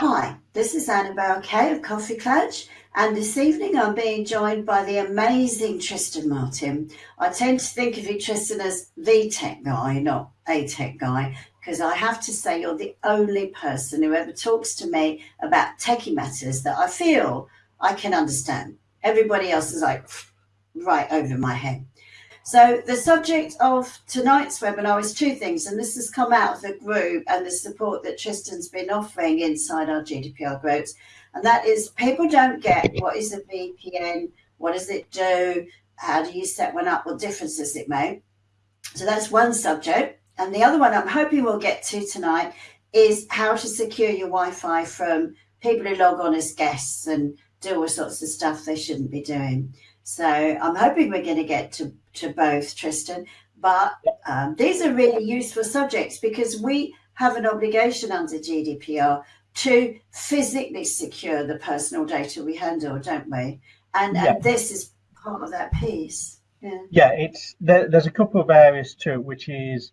Hi, this is Annabelle Kay of Coffee Clutch, and this evening I'm being joined by the amazing Tristan Martin. I tend to think of you, Tristan, as the tech guy, not a tech guy, because I have to say you're the only person who ever talks to me about techie matters that I feel I can understand. Everybody else is like right over my head. So the subject of tonight's webinar is two things, and this has come out of the group and the support that Tristan's been offering inside our GDPR groups. And that is people don't get what is a VPN, what does it do, how do you set one up, what difference does it make? So that's one subject. And the other one I'm hoping we'll get to tonight is how to secure your Wi-Fi from people who log on as guests and do all sorts of stuff they shouldn't be doing. So I'm hoping we're going to get to, to both, Tristan. But um, these are really useful subjects because we have an obligation under GDPR to physically secure the personal data we handle, don't we? And, yeah. and this is part of that piece. Yeah, yeah it's there, there's a couple of areas too, which is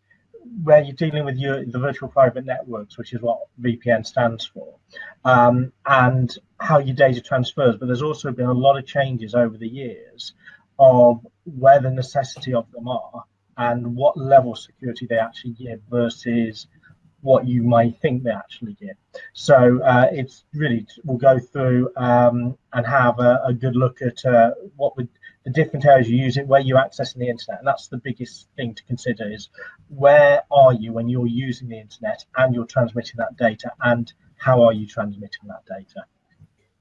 where you're dealing with your the virtual private networks, which is what VPN stands for, um, and how your data transfers. But there's also been a lot of changes over the years of where the necessity of them are and what level of security they actually give versus what you might think they actually give. So uh, it's really we'll go through um, and have a, a, good look at uh, what would the different areas you use it, where you're accessing the internet. And that's the biggest thing to consider is where are you when you're using the internet and you're transmitting that data and how are you transmitting that data?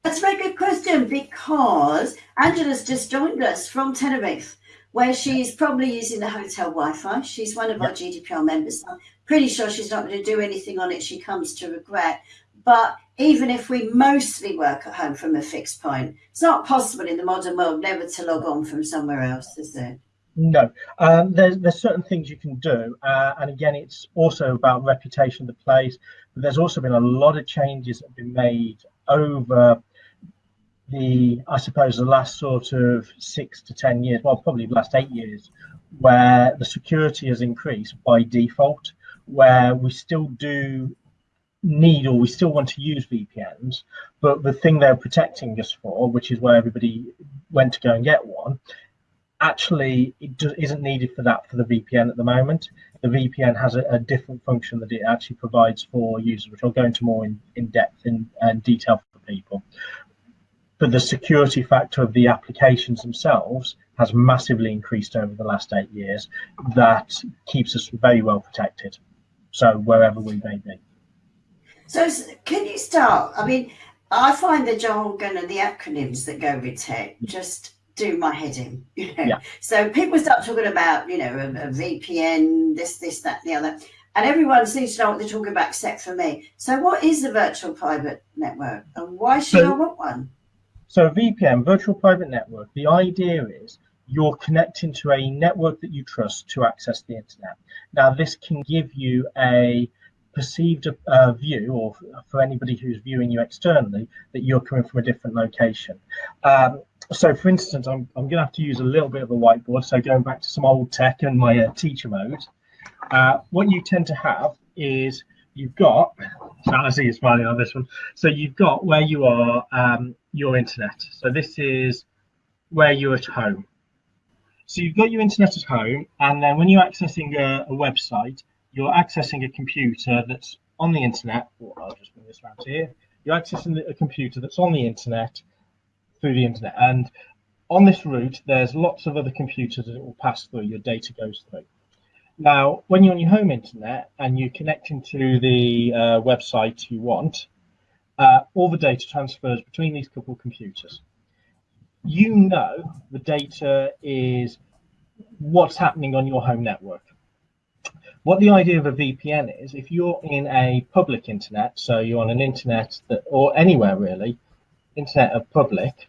That's a very good question because Angela's just joined us from Tenerife, where she's probably using the hotel Wi-Fi. She's one of our GDPR members. I'm pretty sure she's not going to do anything on it she comes to regret. But even if we mostly work at home from a fixed point, it's not possible in the modern world never to log on from somewhere else, is it? No, um, there's there's certain things you can do, uh, and again, it's also about reputation of the place. But there's also been a lot of changes that have been made over the, I suppose, the last sort of six to ten years. Well, probably the last eight years, where the security has increased by default. Where we still do need or we still want to use VPNs, but the thing they're protecting us for, which is where everybody went to go and get one, actually it isn't needed for that for the VPN at the moment. The VPN has a, a, different function that it actually provides for users, which I'll go into more in, in depth in, and detail for people. But the security factor of the applications themselves has massively increased over the last eight years. That keeps us very well protected. So wherever we may be. So can you start? I mean, I find the jargon and the acronyms that go with tech just do my head in. You know? yeah. So people start talking about, you know, a, a, VPN, this, this, that, the other, and everyone seems to know what they're talking about except for me. So what is a virtual private network and why should so, I want one? So a VPN, virtual private network, the idea is you're connecting to a network that you trust to access the internet. Now this can give you a perceived uh, view, or for anybody who's viewing you externally, that you're coming from a different location. Um, so for instance, I'm, I'm going to have to use a little bit of a whiteboard. So going back to some old tech and my uh, teacher mode, uh, what you tend to have is you've got, so I see you smiling on this one. So you've got where you are, um, your internet. So this is where you're at home. So you've got your internet at home, and then when you're accessing a, a website, you're accessing a computer that's on the internet. Well, I'll just bring this around here. You're accessing a computer that's on the internet through the internet. And on this route, there's lots of other computers that it will pass through, your data goes through. Now, when you're on your home internet and you're connecting to the uh, website you want, uh, all the data transfers between these couple computers. You know the data is what's happening on your home network. What the idea of a VPN is, if you're in a public internet, so you're on an internet that, or anywhere really, internet of public,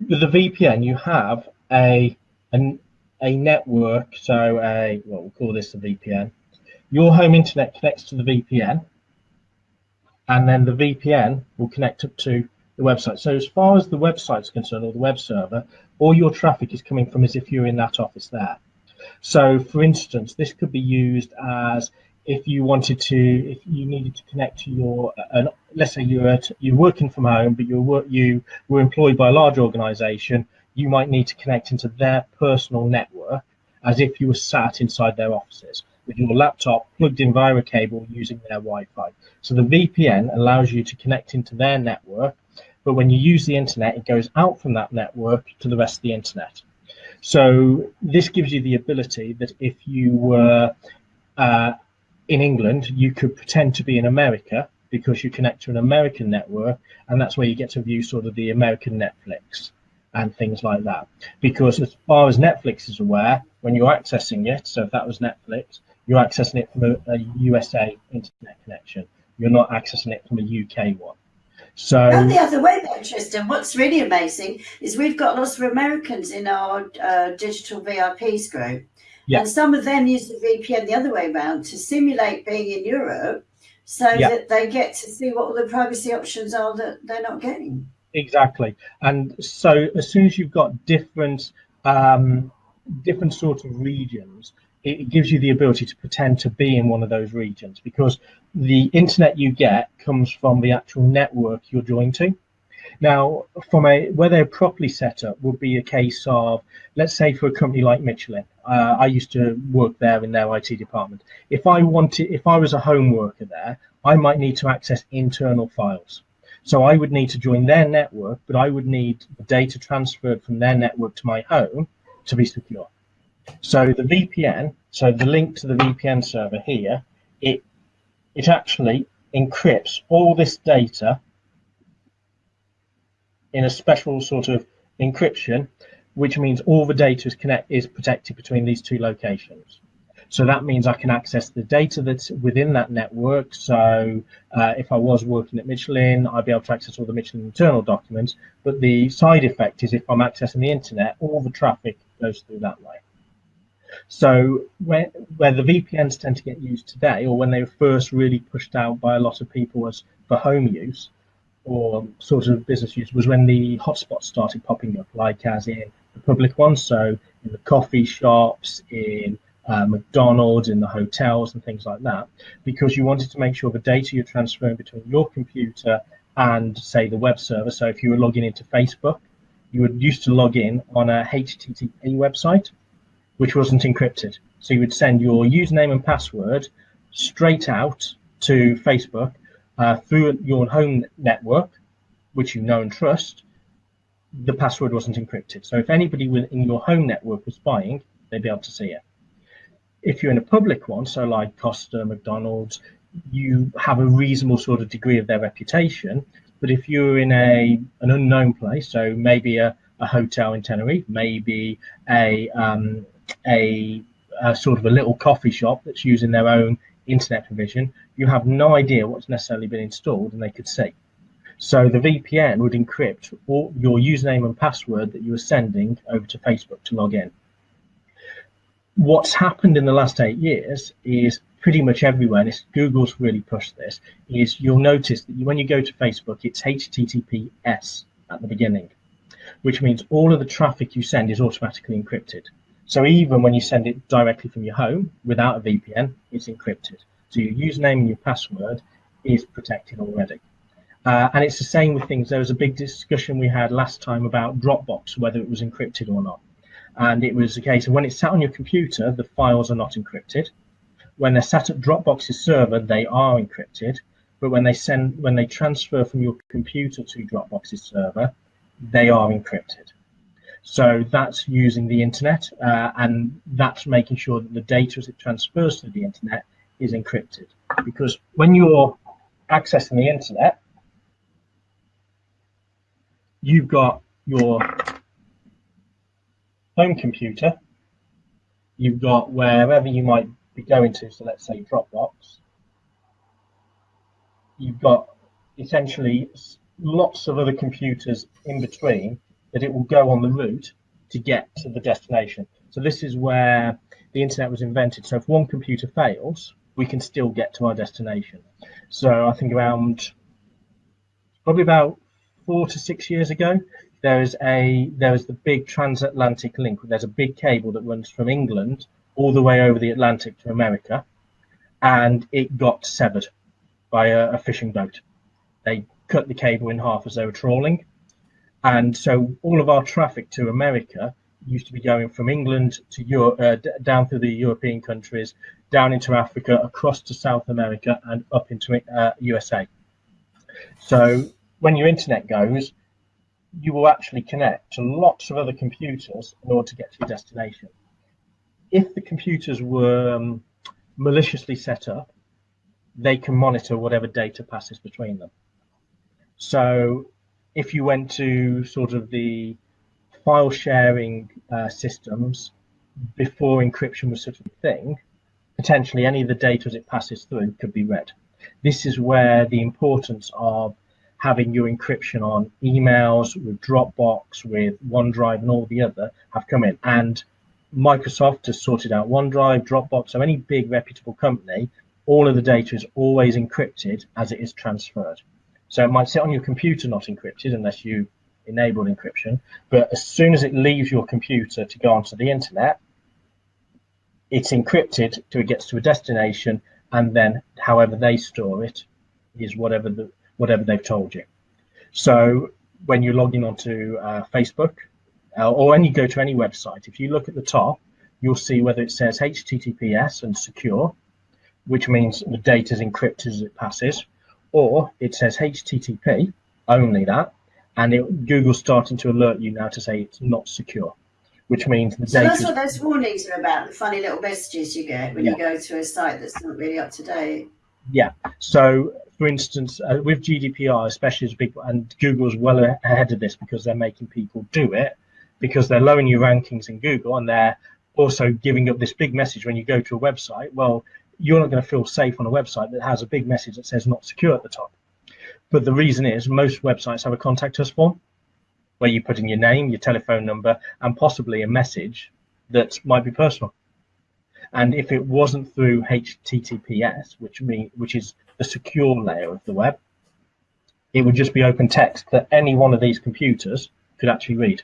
with a VPN you have a, a, a network, so a, well, we'll call this a VPN. Your home internet connects to the VPN, and then the VPN will connect up to the website. So as far as the website's concerned, or the web server, all your traffic is coming from as if you're in that office there. So for instance, this could be used as if you wanted to, if you needed to connect to your, an, let's say you're at, you're working from home, but you're you were employed by a large organisation, you might need to connect into their personal network as if you were sat inside their offices with your laptop plugged in via a cable using their Wi-Fi. So the VPN allows you to connect into their network, but when you use the internet, it goes out from that network to the rest of the internet. So this gives you the ability that if you were uh, in England, you could pretend to be in America because you connect to an American network, and that's where you get to view sort of the American Netflix and things like that. Because as far as Netflix is aware, when you're accessing it, so if that was Netflix, you're accessing it from a, a USA internet connection. You're not accessing it from a UK one. So and the other way though, Tristan, what's really amazing is we've got lots of Americans in our uh, digital VIPs group. Yeah. And some of them use the VPN the other way around to simulate being in Europe so yeah. that they get to see what all the privacy options are that they're not getting. Exactly. And so as soon as you've got different um, different sort of regions, it gives you the ability to pretend to be in one of those regions because the internet you get comes from the actual network you're joined to. Now, from a where they're properly set up would be a case of, let's say, for a company like Michelin. Uh, I used to work there in their IT department. If I wanted, if I was a home worker there, I might need to access internal files. So I would need to join their network, but I would need the data transferred from their network to my home to be secure. So the VPN, so the link to the VPN server here, it it actually encrypts all this data in a special sort of encryption, which means all the data is connect is protected between these two locations. So that means I can access the data that's within that network. So uh, if I was working at Michelin, I'd be able to access all the Michelin internal documents. But the side effect is if I'm accessing the internet, all the traffic goes through that way. So where, where the VPNs tend to get used today, or when they were first really pushed out by a lot of people as for home use or sort of business use, was when the hotspots started popping up, like as in the public ones. So in the coffee shops, in uh, McDonald's, in the hotels, and things like that, because you wanted to make sure the data you're transferring between your computer and, say, the web server. So if you were logging into Facebook, you would used to log in on a HTTP website which wasn't encrypted. So you would send your username and password straight out to Facebook uh, through your home network, which you know and trust. The password wasn't encrypted. So if anybody within your home network was spying, they'd be able to see it. If you're in a public one, so like Costa, McDonald's, you have a reasonable sort of degree of their reputation. But if you're in a an unknown place, so maybe a, a hotel in Tenerife, maybe a um, a, a sort of a little coffee shop that's using their own internet provision, you have no idea what's necessarily been installed and they could see. So the VPN would encrypt all your username and password that you are sending over to Facebook to log in. What's happened in the last eight years is pretty much everywhere, and Google's really pushed this, is you'll notice that when you go to Facebook, it's HTTPS at the beginning, which means all of the traffic you send is automatically encrypted. So even when you send it directly from your home without a VPN, it's encrypted. So your username and your password is protected already. Uh, and it's the same with things. There was a big discussion we had last time about Dropbox, whether it was encrypted or not. And it was the case of when it's sat on your computer, the files are not encrypted. When they're sat at Dropbox's server, they are encrypted. But when they send, when they transfer from your computer to Dropbox's server, they are encrypted. So that's using the internet uh, and that's making sure that the data as it transfers to the internet is encrypted. Because when you're accessing the internet, you've got your home computer, you've got wherever you might be going to, so let's say Dropbox, you've got essentially lots of other computers in between that it will go on the route to get to the destination. So this is where the internet was invented. So if one computer fails, we can still get to our destination. So I think around probably about four to six years ago, there is a there is the big transatlantic link. There's a big cable that runs from England all the way over the Atlantic to America, and it got severed by a, a fishing boat. They cut the cable in half as they were trawling. And so all of our traffic to America used to be going from England to Europe, uh, down through the European countries, down into Africa, across to South America, and up into uh, USA. So when your internet goes, you will actually connect to lots of other computers in order to get to your destination. If the computers were um, maliciously set up, they can monitor whatever data passes between them. So if you went to sort of the file sharing uh, systems before encryption was such a thing, potentially any of the data as it passes through could be read. This is where the importance of having your encryption on emails with Dropbox, with OneDrive, and all the other have come in. And Microsoft has sorted out OneDrive, Dropbox, so any big reputable company, all of the data is always encrypted as it is transferred. So it might sit on your computer not encrypted unless you enabled encryption, but as soon as it leaves your computer to go onto the internet, it's encrypted till it gets to a destination, and then however they store it is whatever the whatever they've told you. So when you're logging onto uh, Facebook uh, or when you go to any website, if you look at the top, you'll see whether it says HTTPS and secure, which means the data is encrypted as it passes, or it says HTTP, only that, and it, Google's starting to alert you now to say it's not secure, which means the so data. that's what those warnings are about, the funny little messages you get when yeah. you go to a site that's not really up to date. Yeah. So, for instance, uh, with GDPR, especially as big, and Google's well ahead of this because they're making people do it because they're lowering your rankings in Google and they're also giving up this big message when you go to a website. Well, you're not going to feel safe on a website that has a big message that says not secure at the top. But the reason is most websites have a contact us form where you put in your name, your telephone number, and possibly a message that might be personal. And if it wasn't through HTTPS, which mean which is the secure layer of the web, it would just be open text that any one of these computers could actually read.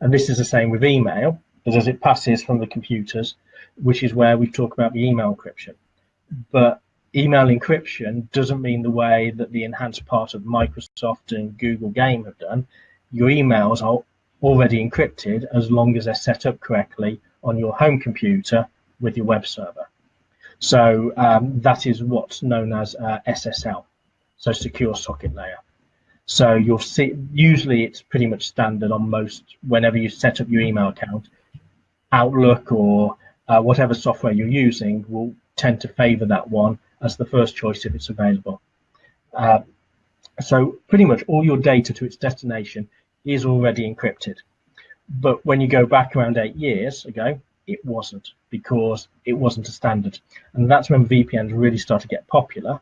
And this is the same with email, because as it passes from the computers, which is where we talk about the email encryption. But email encryption doesn't mean the way that the enhanced part of Microsoft and Google Game have done. Your emails are already encrypted as long as they're set up correctly on your home computer with your web server. So um, that is what's known as uh, SSL, so secure socket layer. So you'll see, usually it's pretty much standard on most, whenever you set up your email account, Outlook or uh, whatever software you're using will tend to favor that one as the first choice if it's available. Uh, so pretty much all your data to its destination is already encrypted. But when you go back around eight years ago, it wasn't because it wasn't a standard. And that's when VPNs really start to get popular.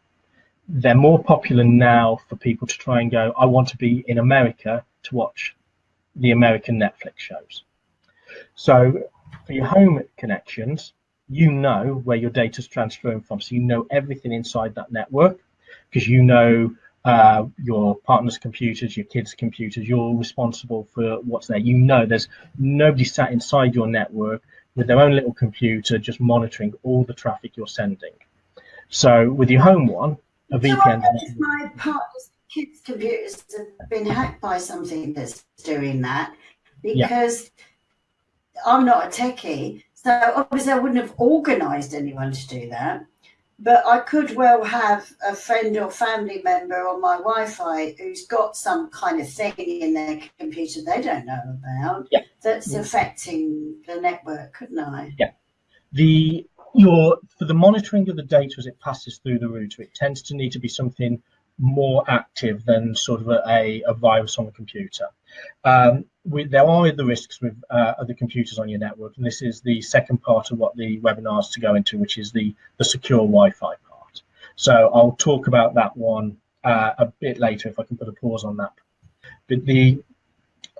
They're more popular now for people to try and go, I want to be in America to watch the American Netflix shows. So for your home connections, you know where your data is transferring from. So you know everything inside that network because you know uh, your partner's computers, your kids' computers, you're responsible for what's there. You know there's nobody sat inside your network with their own little computer just monitoring all the traffic you're sending. So with your home one, a VPN. So if my partner's kids' computers have been hacked by something that's doing that, because yeah. I'm not a techie, so obviously I wouldn't have organised anyone to do that. But I could well have a friend or family member on my Wi-Fi who's got some kind of thing in their computer they don't know about yeah. that's yeah. affecting the network, couldn't I? Yeah. The your for the monitoring of the data as it passes through the router, it tends to need to be something more active than sort of a, a virus on the computer. Um, we, there are other risks with uh, other computers on your network, and this is the second part of what the webinar is to go into, which is the, the secure Wi-Fi part. So I'll talk about that one uh, a bit later if I can put a pause on that. But the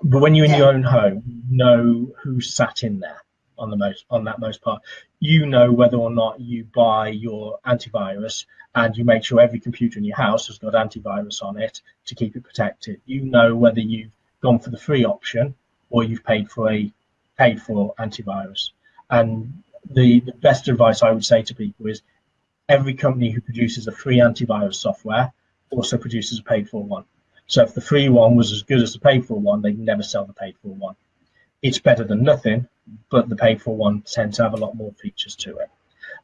but when you're in yeah. your own home, know who's sat in there on the most on that most part. You know whether or not you buy your antivirus and you make sure every computer in your house has got antivirus on it to keep it protected. You know whether you've gone for the free option or you've paid for a paid for antivirus. And the, the best advice I would say to people is every company who produces a free antivirus software also produces a paid for one. So if the free one was as good as the paid for one, they'd never sell the paid for one. It's better than nothing, but the paid for one tends to have a lot more features to it,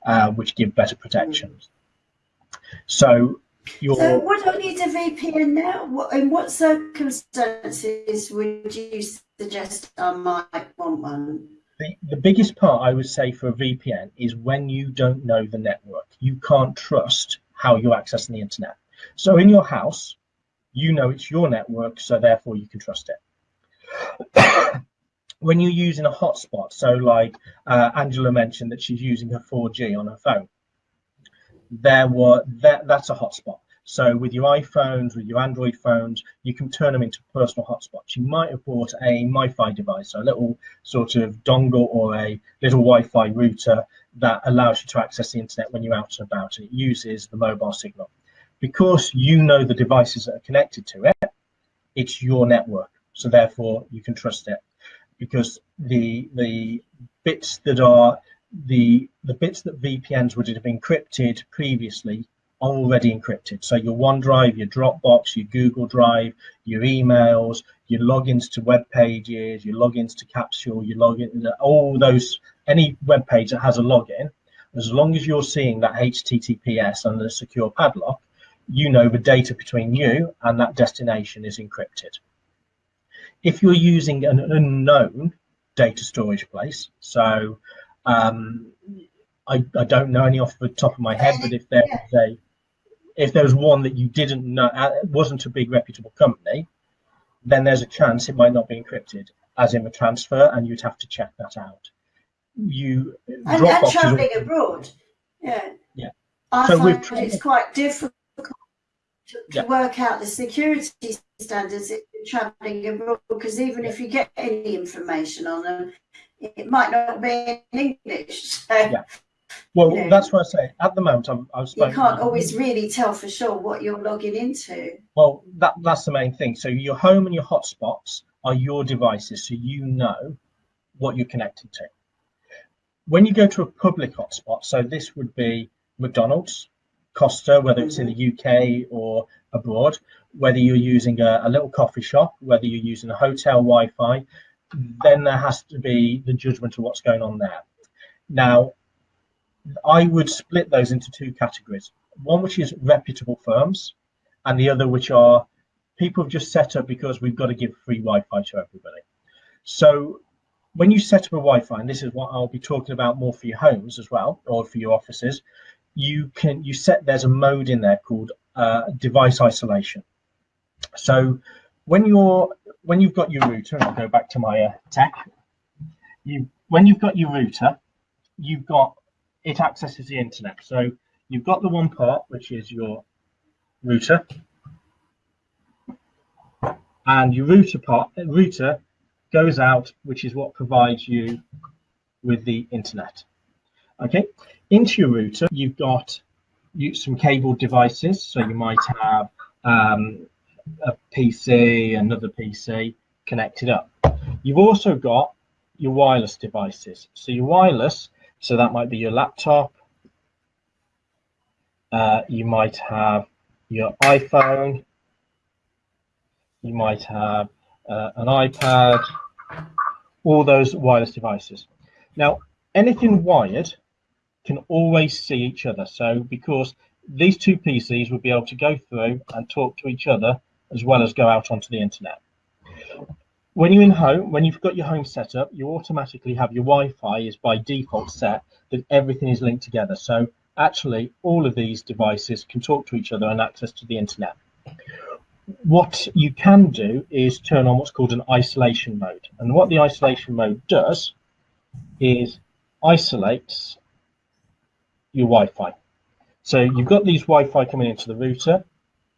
uh, which give better protections. So your So would I need a VPN now? In what circumstances would you suggest I might want one? the, the biggest part I would say for a VPN is when you don't know the network. You can't trust how you're accessing the internet. So in your house, you know it's your network, so therefore you can trust it. when you're using a hotspot, so like uh, Angela mentioned that she's using her 4G on her phone, there were that that's a hotspot. So with your iPhones, with your Android phones, you can turn them into personal hotspots. You might have bought a MiFi device, a little sort of dongle or a little Wi-Fi router that allows you to access the internet when you're out and about, and it uses the mobile signal. Because you know the devices that are connected to it, it's your network, so therefore you can trust it. Because the the bits that are the the bits that VPNs would have encrypted previously are already encrypted. So your OneDrive, your Dropbox, your Google Drive, your emails, your logins to web pages, your logins to Capsule, your login, all those, any web page that has a login, as long as you're seeing that HTTPS and the secure padlock, you know the data between you and that destination is encrypted. If you're using an unknown data storage place, so um, I, I, don't know any off the top of my head, but if there was a if there was one that you didn't know uh, wasn't a big reputable company, then there's a chance it might not be encrypted, as in the transfer, and you'd have to check that out. You and, and traveling abroad, yeah, yeah. I so find it's quite difficult to, to yeah. work out the security standards if you're traveling abroad because even if you get any information on them, it might not be in English. So. Yeah. Well, you know, that's what I say. At the moment, I'm, I've spoken. You can't always really tell for sure what you're logging into. Well, that that's the main thing. So your home and your hotspots are your devices, so you know what you're connected to. When you go to a public hotspot, so this would be McDonald's, Costa, whether it's in the mm-hmm. UK or abroad, whether you're using a, a little coffee shop, whether you're using a hotel Wi-Fi, then there has to be the judgment of what's going on there. Now, I would split those into two categories. One which is reputable firms, and the other which are people have just set up because we've got to give free Wi-Fi to everybody. So when you set up a Wi-Fi, and this is what I'll be talking about more for your homes as well, or for your offices, you can you set there's a mode in there called uh, device isolation. So when you're when you've got your router, and I'll go back to my uh, tech, you when you've got your router, you've got it accesses the internet. So you've got the one part, which is your router, and your router part router goes out, which is what provides you with the internet. Okay, into your router, you've got some cable devices. So you might have um, a PC, another PC connected up. You've also got your wireless devices. So your wireless so that might be your laptop. Uh, you might have your iPhone. You might have uh, an iPad, all those wireless devices. Now, anything wired can always see each other. So because these two PCs would be able to go through and talk to each other as well as go out onto the internet. When you're in home, when you've got your home set up, you automatically have your Wi-Fi is by default set that everything is linked together. So actually all of these devices can talk to each other and access to the internet. What you can do is turn on what's called an isolation mode. And what the isolation mode does is isolates your Wi-Fi. So you've got these Wi-Fi coming into the router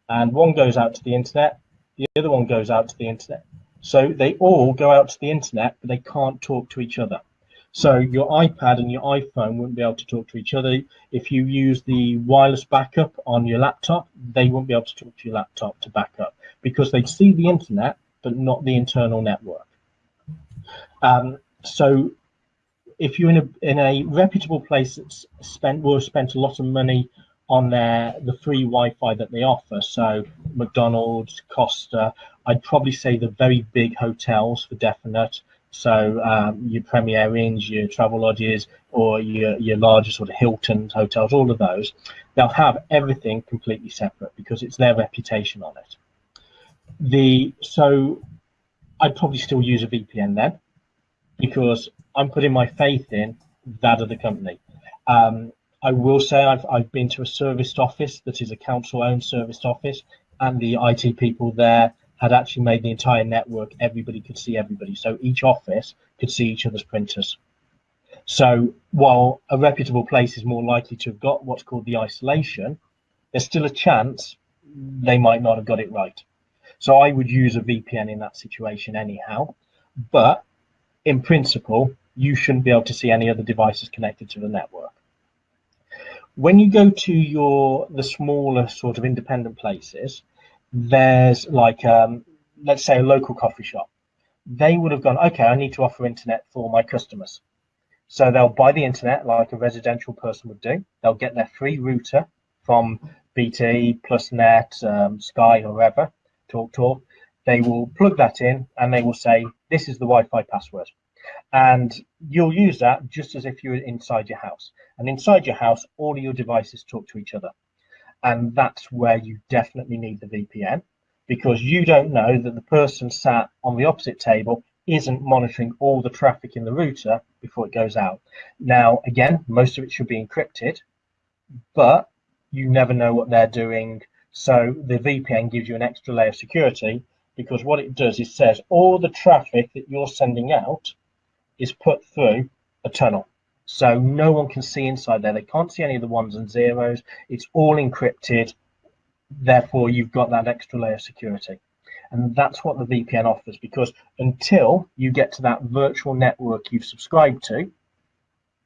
and one goes out to the internet, the other one goes out to the internet. So they all go out to the internet, but they can't talk to each other. So your iPad and your iPhone wouldn't be able to talk to each other. If you use the wireless backup on your laptop, they won't be able to talk to your laptop to back up because they see the internet, but not the internal network. Um, so if you're in a in a reputable place that's spent will have spent a lot of money on their the free Wi-Fi that they offer. So McDonald's, Costa, I'd probably say the very big hotels for definite. So um, your Premier Inns, your Travelodges, or your your larger sort of Hilton hotels, all of those, they'll have everything completely separate because it's their reputation on it. The so I'd probably still use a VPN then because I'm putting my faith in that of the company. Um, I will say I've, I've been to a serviced office that is a council owned serviced office, and the IT people there had actually made the entire network, everybody could see everybody. So each office could see each other's printers. So while a reputable place is more likely to have got what's called the isolation, there's still a chance they might not have got it right. So I would use a VPN in that situation anyhow. But in principle, you shouldn't be able to see any other devices connected to the network. When you go to your the smaller sort of independent places, there's like um, let's say a local coffee shop. They would have gone, okay, I need to offer internet for my customers. So they'll buy the internet like a residential person would do. They'll get their free router from BT, PlusNet, um, Sky, or wherever, Talk Talk. They will plug that in and they will say, this is the Wi-Fi password. And you'll use that just as if you were inside your house. And inside your house, all of your devices talk to each other. And that's where you definitely need the VPN because you don't know that the person sat on the opposite table isn't monitoring all the traffic in the router before it goes out. Now, again, most of it should be encrypted, but you never know what they're doing. So the VPN gives you an extra layer of security because what it does is says all the traffic that you're sending out is put through a tunnel. So no one can see inside there. They can't see any of the ones and zeros. It's all encrypted. Therefore, you've got that extra layer of security. And that's what the VPN offers because until you get to that virtual network you've subscribed to,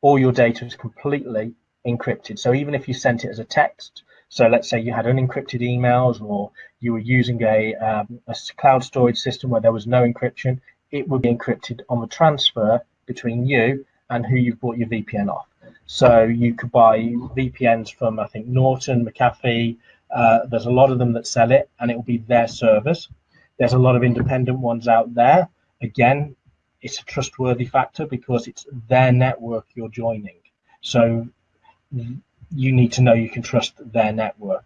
all your data is completely encrypted. So even if you sent it as a text, so let's say you had unencrypted emails or you were using a, um, a cloud storage system where there was no encryption, it would be encrypted on the transfer between you and who you've bought your VPN off. So you could buy VPNs from, I think, Norton, McAfee. Uh, there's a lot of them that sell it, and it will be their servers. There's a lot of independent ones out there. Again, it's a trustworthy factor because it's their network you're joining. So you need to know you can trust their network,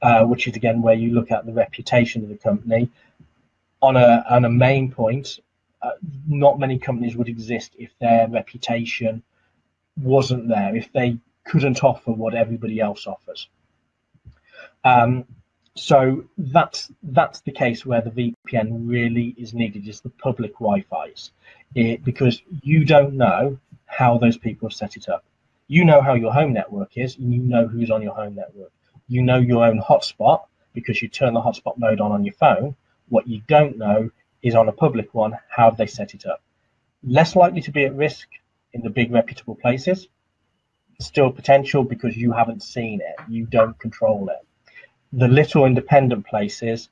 uh, which is again where you look at the reputation of the company. On a on a main point, uh, not many companies would exist if their reputation wasn't there, if they couldn't offer what everybody else offers. Um, so that's that's the case where the VPN really is needed is the public Wi-Fi's, it, because you don't know how those people have set it up. You know how your home network is, and you know who's on your home network. You know your own hotspot because you turn the hotspot mode on on your phone. What you don't know is on a public one, how have they set it up? Less likely to be at risk in the big reputable places. Still potential because you haven't seen it, you don't control it the little independent places,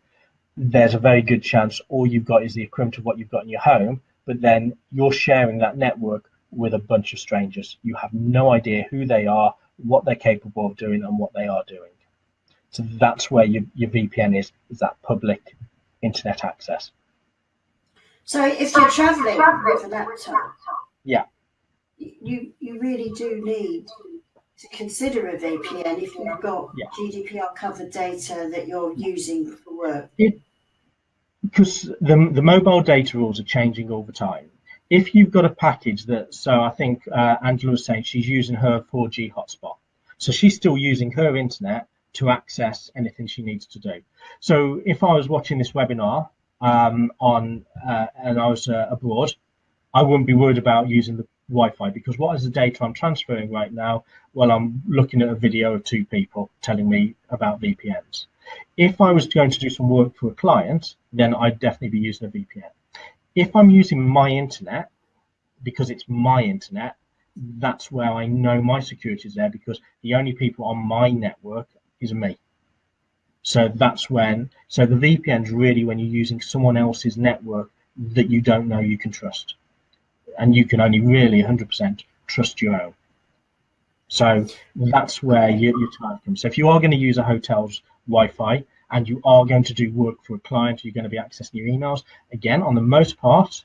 there's a very good chance all you've got is the equivalent of what you've got in your home, but then you're sharing that network with a bunch of strangers. You have no idea who they are, what they're capable of doing, and what they are doing. So that's where your, your VPN is, is that public internet access. So if you're traveling with a laptop, yeah, you you really do need to consider a VPN if you've got Yeah. GDPR covered data that you're using for work. because the, the mobile data rules are changing all the time. If you've got a package that, so I think uh, Angela was saying she's using her 4G hotspot. So she's still using her internet to access anything she needs to do. So if I was watching this webinar um, on uh, and I was uh, abroad, I wouldn't be worried about using the Wi-Fi because what is the data I'm transferring right now? Well, I'm looking at a video of two people telling me about VPNs. If I was going to do some work for a client, then I'd definitely be using a VPN. If I'm using my internet, because it's my internet, that's where I know my security is there because the only people on my network is me. So that's when, so the VPN is really when you're using someone else's network that you don't know you can trust. And you can only really 100% trust your own. So that's where your, your time comes. So if you are going to use a hotel's Wi-Fi and you are going to do work for a client, you're going to be accessing your emails. Again, on the most part,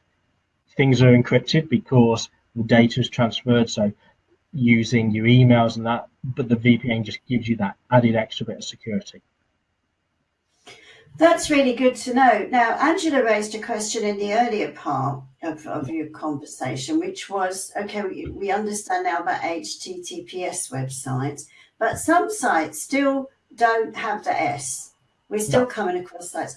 things are encrypted because the data is transferred. So using your emails and that, but the VPN just gives you that added extra bit of security. That's really good to know. Now, Angela raised a question in the earlier part of, of your conversation, which was okay, we, we understand now about HTTPS websites, but some sites still don't have the S. We're still no. coming across sites.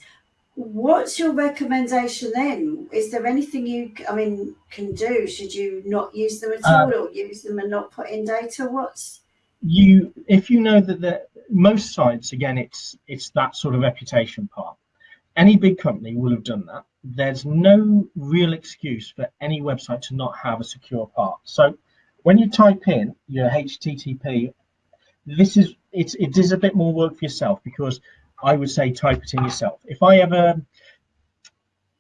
What's your recommendation then? Is there anything you, I mean, can do? Should you not use them at uh, all, or use them and not put in data? What's you? If you know that the most sites, again, it's it's that sort of reputation part. Any big company will have done that. There's no real excuse for any website to not have a secure part. So when you type in your HTTP, this is it's it is a bit more work for yourself because I would say type it in yourself. If I ever,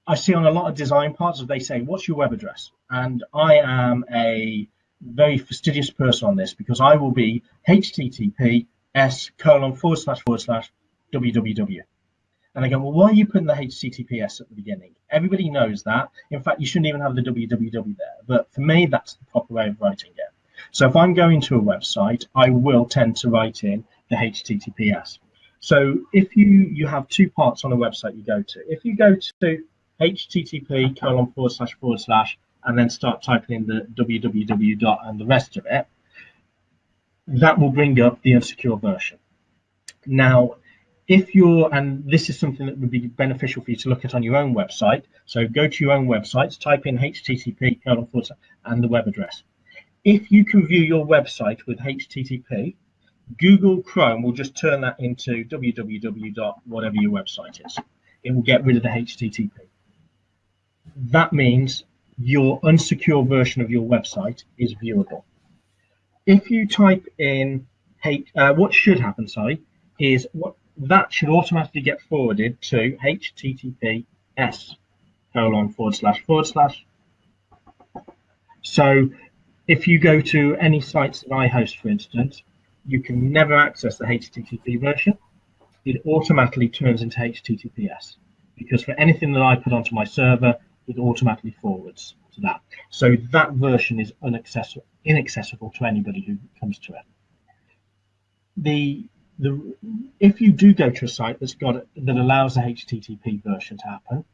I see on a lot of design parts, they say, what's your web address? And I am a very fastidious person on this because I will be https colon forward slash forward slash www. And I go, well, why are you putting the HTTPS at the beginning? Everybody knows that. In fact, you shouldn't even have the www there. But for me, that's the proper way of writing it. So if I'm going to a website, I will tend to write in the HTTPS. So if you, you have two parts on a website you go to, if you go to http colon forward slash forward slash and then start typing in the www dot and the rest of it, that will bring up the unsecure version. Now, if you're, and this is something that would be beneficial for you to look at on your own website, so go to your own websites, type in http and the web address. If you can view your website with HTTP, Google Chrome will just turn that into www. dot whatever your website is. It will get rid of the HTTP. That means your unsecure version of your website is viewable. If you type in, hey, uh, what should happen, sorry, is what that should automatically get forwarded to https colon forward slash forward slash. So if you go to any sites that I host, for instance, you can never access the HTTP version. It automatically turns into HTTPS because for anything that I put onto my server, it automatically forwards to that. So that version is inaccessible, inaccessible to anybody who comes to it. The the if you do go to a site that's got that allows the HTTP version to happen,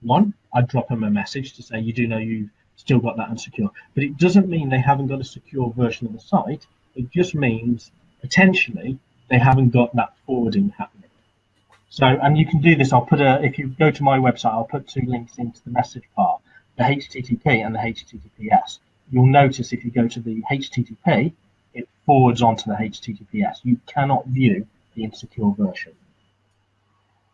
one, I drop them a message to say you do know you've still got that unsecure, but it doesn't mean they haven't got a secure version of the site. It just means potentially they haven't got that forwarding happening. So, and you can do this. I'll put a, if you go to my website, I'll put two links into the message part, the HTTP and the HTTPS. You'll notice if you go to the HTTP, it forwards onto the HTTPS. You cannot view the insecure version.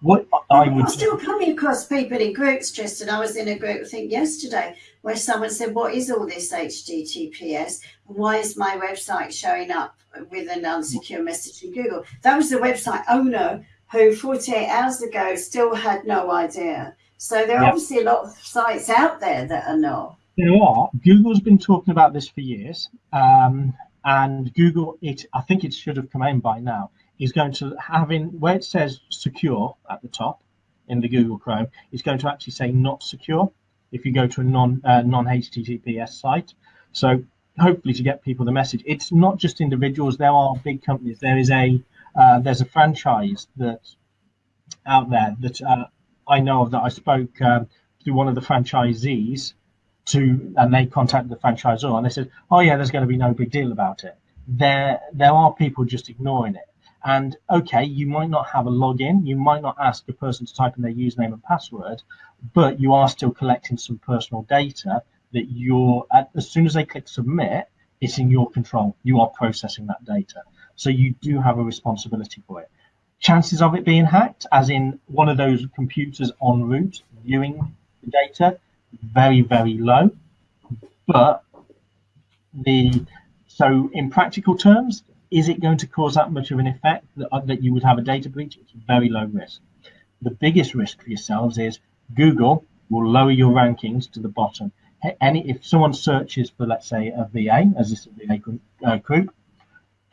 What I would I'm still coming across people in groups, Tristan. I was in a group, I think yesterday, where someone said, What is all this HTTPS? Why is my website showing up with an unsecure message in Google? That was the website owner who 48 hours ago still had no idea. So there are yep. obviously a lot of sites out there that are not. There are. Google's been talking about this for years. Um, and Google, it I think it should have come in by now is going to having where it says secure at the top in the Google Chrome, it's going to actually say not secure if you go to a non uh, non HTTPS site. So hopefully to get people the message, it's not just individuals. There are big companies. There is a uh, there's a franchise that out there that uh, I know of that I spoke um, to one of the franchisees to, and they contacted the franchisor and they said, oh yeah, there's going to be no big deal about it. There there are people just ignoring it. And okay, you might not have a login, you might not ask a person to type in their username and password, but you are still collecting some personal data that you're, as soon as they click submit, it's in your control. You are processing that data. So you do have a responsibility for it. Chances of it being hacked, as in one of those computers en route viewing the data, very, very low. But the so in practical terms, is it going to cause that much of an effect that, uh, that you would have a data breach? It's very low risk. The biggest risk for yourselves is Google will lower your rankings to the bottom. any if someone searches for let's say a VA as this VA group, uh, group,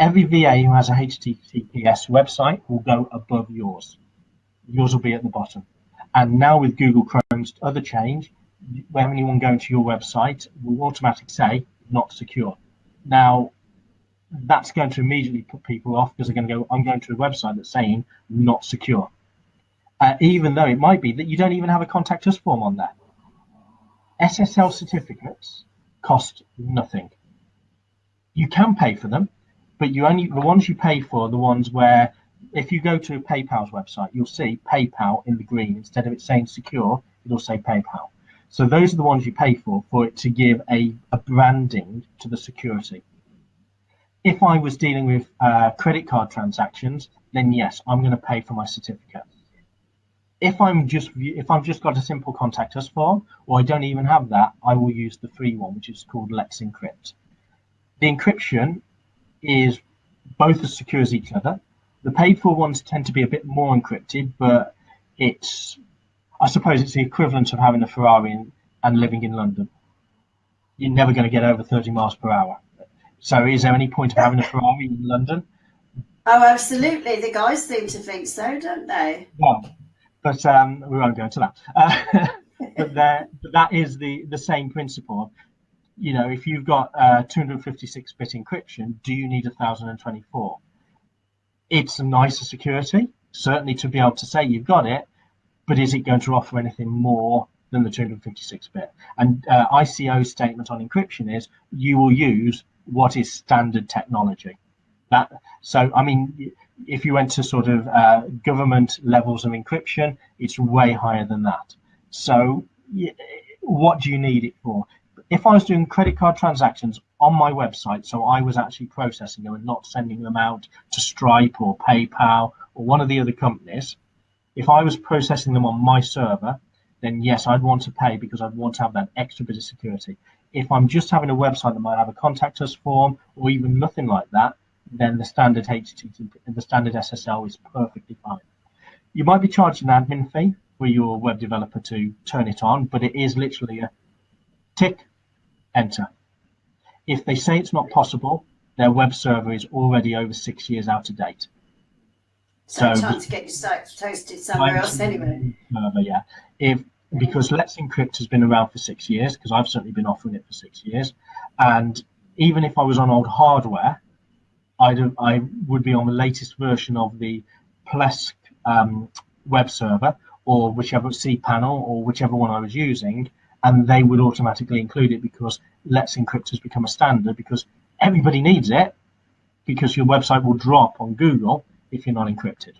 every VA who has a HTTPS website will go above yours. Yours will be at the bottom. And now with Google Chrome's other change, when anyone going to your website will automatically say not secure. Now that's going to immediately put people off because they're going to go, I'm going to a website that's saying not secure. Uh, even though it might be that you don't even have a contact us form on there. SSL certificates cost nothing. You can pay for them, but you only the ones you pay for are the ones where if you go to PayPal's website, you'll see PayPal in the green instead of it saying secure, it'll say PayPal. So those are the ones you pay for for it to give a, a branding to the security. If I was dealing with uh, credit card transactions, then yes, I'm going to pay for my certificate if I'm just if I've just got a simple contact us form, or I don't even have that, I will use the free one, which is called Let's Encrypt. The encryption is both as secure as each other. The paid for ones tend to be a bit more encrypted, but it's I suppose it's the equivalent of having a Ferrari and, and living in London. You're never going to get over 30 miles per hour. So is there any point of having a Ferrari in London? Oh, absolutely. The guys seem to think so, don't they? Yeah but um, we won't go into that. Uh, but, there, but that is the the same principle. You know, if you've got uh, 256-bit encryption, do you need 1024? It's a nicer security, certainly to be able to say you've got it, but is it going to offer anything more than the 256-bit? And uh, ICO's statement on encryption is you will use what is standard technology. That so I mean if you went to sort of uh, government levels of encryption, it's way higher than that. So what do you need it for? If I was doing credit card transactions on my website, so I was actually processing them and not sending them out to Stripe or PayPal or one of the other companies, if I was processing them on my server, then yes, I'd want to pay because I'd want to have that extra bit of security. If I'm just having a website that might have a contact us form or even nothing like that, then the standard HTTP, the standard SSL is perfectly fine. You might be charged an admin fee for your web developer to turn it on, but it is literally a tick, enter. If they say it's not possible, their web server is already over six years out of date. So, so time to get your site hosted somewhere else anyway. Server, yeah. If because Let's Encrypt has been around for six years, because I've certainly been offering it for six years, and even if I was on old hardware, I'd, I would be on the latest version of the Plesk um, web server or whichever cPanel or whichever one I was using, and they would automatically include it because Let's Encrypt has become a standard because everybody needs it because your website will drop on Google if you're not encrypted.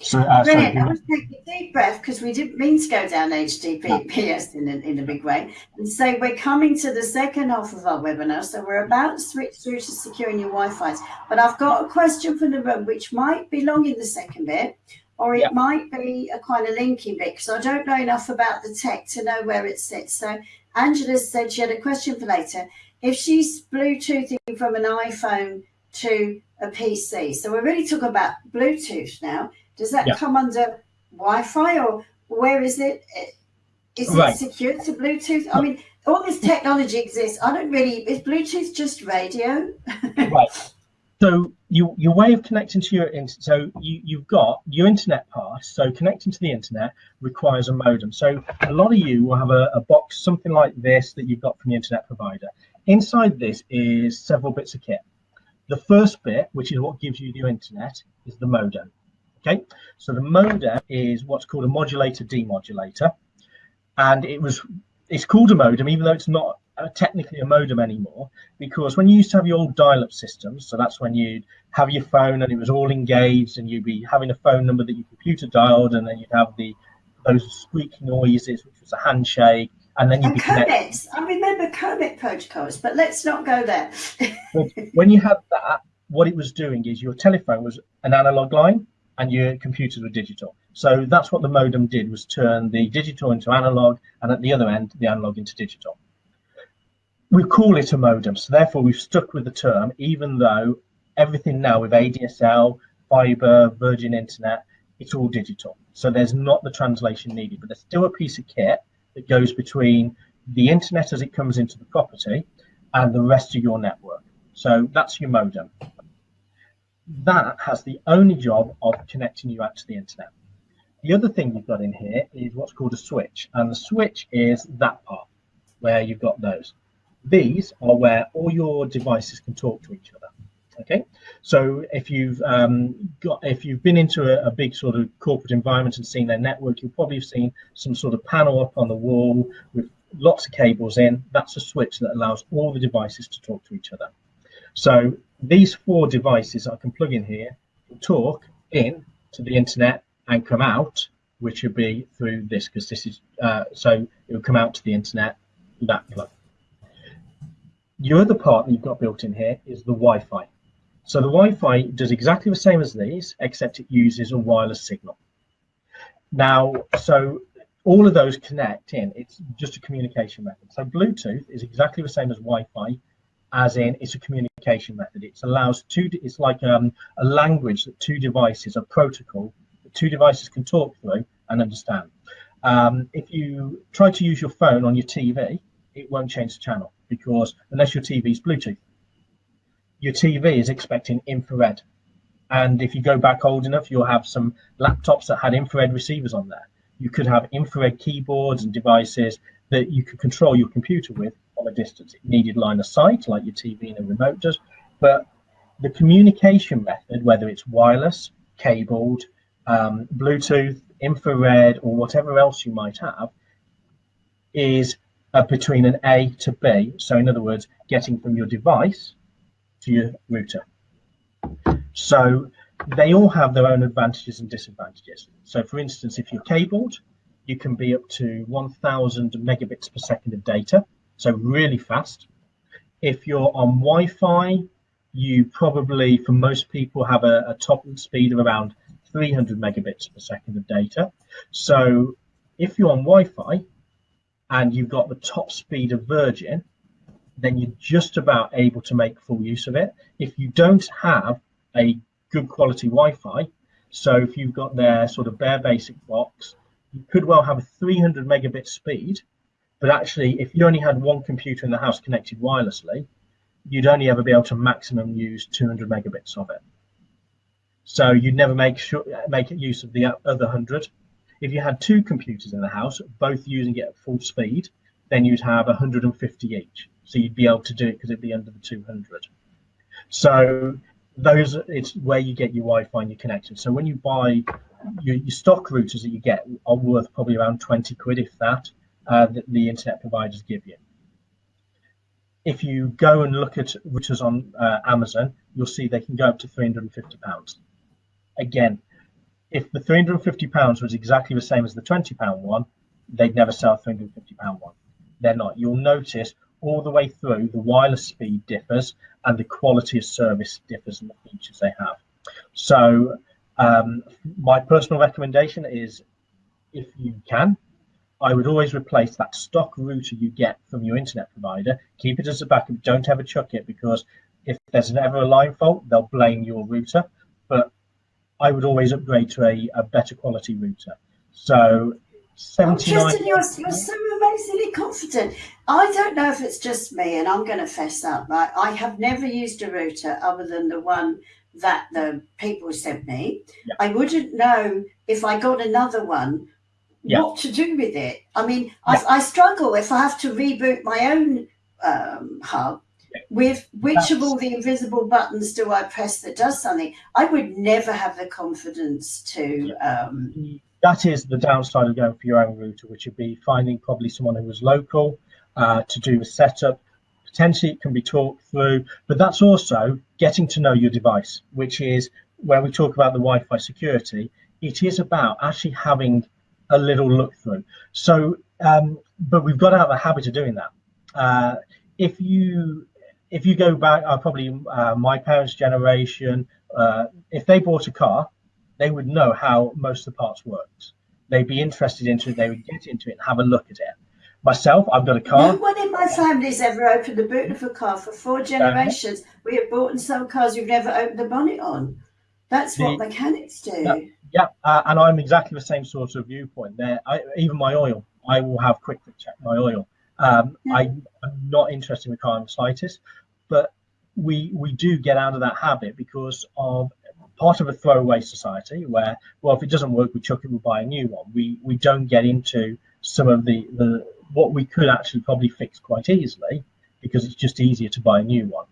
So, uh, Brilliant. So, I was taking a deep breath because we didn't mean to go down HTTPS in a, in a big way. And so we're coming to the second half of our webinar. So we're about to switch through to securing your Wi-Fi. But I've got a question from the room which might belong in the second bit or it yeah. might be a kind of linking bit because I don't know enough about the tech to know where it sits. So Angela said she had a question for later. If she's Bluetoothing from an iPhone to a PC, so we're really talking about Bluetooth now does that yeah. come under Wi-Fi or where is it? Eh, is right. it secured to Bluetooth? I mean, all this technology exists. I don't really. Is Bluetooth just radio? right. So you, your way of connecting to your internet, so you, you've got your internet pass. So connecting to the internet requires a modem. So a lot of you will have a, a box, something like this, that you've got from the internet provider. Inside this is several bits of kit. The first bit, which is what gives you the internet, is the modem. Okay, so the modem is what's called a modulator demodulator, and it was it's called a modem even though it's not Uh, technically a modem anymore because when you used to have your old dial-up systems, so that's when you'd have your phone and it was all engaged and you'd be having a phone number that your computer dialed and then you'd have the those squeaky noises, which was a handshake, and then you'd and be codecs. I remember codec protocols, but let's not go there. when you had that, what it was doing is your telephone was an analog line and your computers were digital. So that's what the modem did was turn the digital into analog and at the other end, the analog into digital. We call it a modem, so therefore we've stuck with the term, even though everything now with ADSL, fiber, Virgin Internet, it's all digital. So there's not the translation needed, but there's still a piece of kit that goes between the internet as it comes into the property, and the rest of your network. So that's your modem. That has the only job of connecting you out to the internet. The other thing you've got in here is what's called a switch, and the switch is that part where you've got those. These are where all your devices can talk to each other. Okay, so if you've um, got if you've been into a, a, big sort of corporate environment and seen their network, you'll probably have seen some sort of panel up on the wall with lots of cables in. That's a switch that allows all the devices to talk to each other. So these four devices I can plug in here, talk in to the internet and come out, which would be through this because this is uh, so it will come out to the internet that plug. Your other part that you've got built in here is the Wi-Fi. So the Wi-Fi does exactly the same as these, except it uses a wireless signal. Now, so all of those connect in, it's just a communication method. So Bluetooth is exactly the same as Wi-Fi, as in it's a communication method. It allows two, it's like um, a language that two devices, a protocol that two devices can talk through and understand. Um, if you try to use your phone on your TV, it won't change the channel because unless your TV is Bluetooth, your TV is expecting infrared. And if you go back old enough, you'll have some laptops that had infrared receivers on there. You could have infrared keyboards and devices that you could control your computer with from a distance. It needed line of sight, like your TV and a remote does. But the communication method, whether it's wireless, cabled, um, Bluetooth, infrared, or whatever else you might have, is uh, between an A to B. So, in other words, getting from your device to your router. So they all have their own advantages and disadvantages. So for instance, if you're cabled, you can be up to 1000 megabits per second of data, so really fast. If you're on Wi-Fi, you probably, for most people, have a, a top speed of around 300 megabits per second of data. So if you're on Wi-Fi and you've got the top speed of Virgin, then you're just about able to make full use of it. If you don't have a good quality Wi-Fi, so if you've got their sort of bare basic box, you could well have a 300 megabit speed, but actually if you only had one computer in the house connected wirelessly, you'd only ever be able to maximum use 200 megabits of it. So you'd never make sure make use of the other 100. If you had two computers in the house, both using it at full speed, then you'd have 150 each. So you'd be able to do it because it'd be under the 200. So those it's where you get your Wi-Fi and your connection. So when you buy your, your stock routers that you get are worth probably around 20 quid, if that, uh, the internet providers give you. If you go and look at routers on uh, Amazon, you'll see they can go up to 350 pounds. Again, if the 350 pounds was exactly the same as the 20 pound one, they'd never sell 350 pound one. They're not. You'll notice all the way through, the wireless speed differs and the quality of service differs in the features they have. So um, my personal recommendation is if you can, I would always replace that stock router you get from your internet provider. Keep it as a backup. Don't ever chuck it because if there's ever a line fault, they'll blame your router. But I would always upgrade to a, a better quality router. So 79. Justin, you're, you're so amazingly confident. I don't know if it's just me, and I'm going to fess up. Right? I have never used a router other than the one that the people sent me. Yeah. I wouldn't know if I got another one yeah. what to do with it. I mean, yeah. I, I, struggle if I have to reboot my own um, hub with which of all the invisible buttons do I press that does something? I would never have the confidence to um, that is the downside of going for your own router, which would be finding probably someone who was local uh, to do the setup. Potentially it can be talked through, but that's also getting to know your device, which is where we talk about the Wi-Fi security, it is about actually having a little look through. So, um, but we've got out of the habit of doing that. Uh, if you if you go back, uh, probably uh, my parents' generation, uh, if they bought a car, they would know how most of the parts worked. They'd be interested into it, they would get into it and have a look at it. Myself, I've got a car. No one in my family's ever opened the boot of a car for four generations. we have bought and sold cars we've never opened the bonnet on. That's the, what mechanics do. Yeah, yeah uh, and I'm exactly the same sort of viewpoint there. I, even my oil, I will have quick check my oil. Um, yeah. I, am not interested in the car in the slightest, but we we do get out of that habit because of part of a throwaway society where, well, if it doesn't work, we chuck it, we buy a new one. We we don't get into some of the, the what we could actually probably fix quite easily because it's just easier to buy a new one.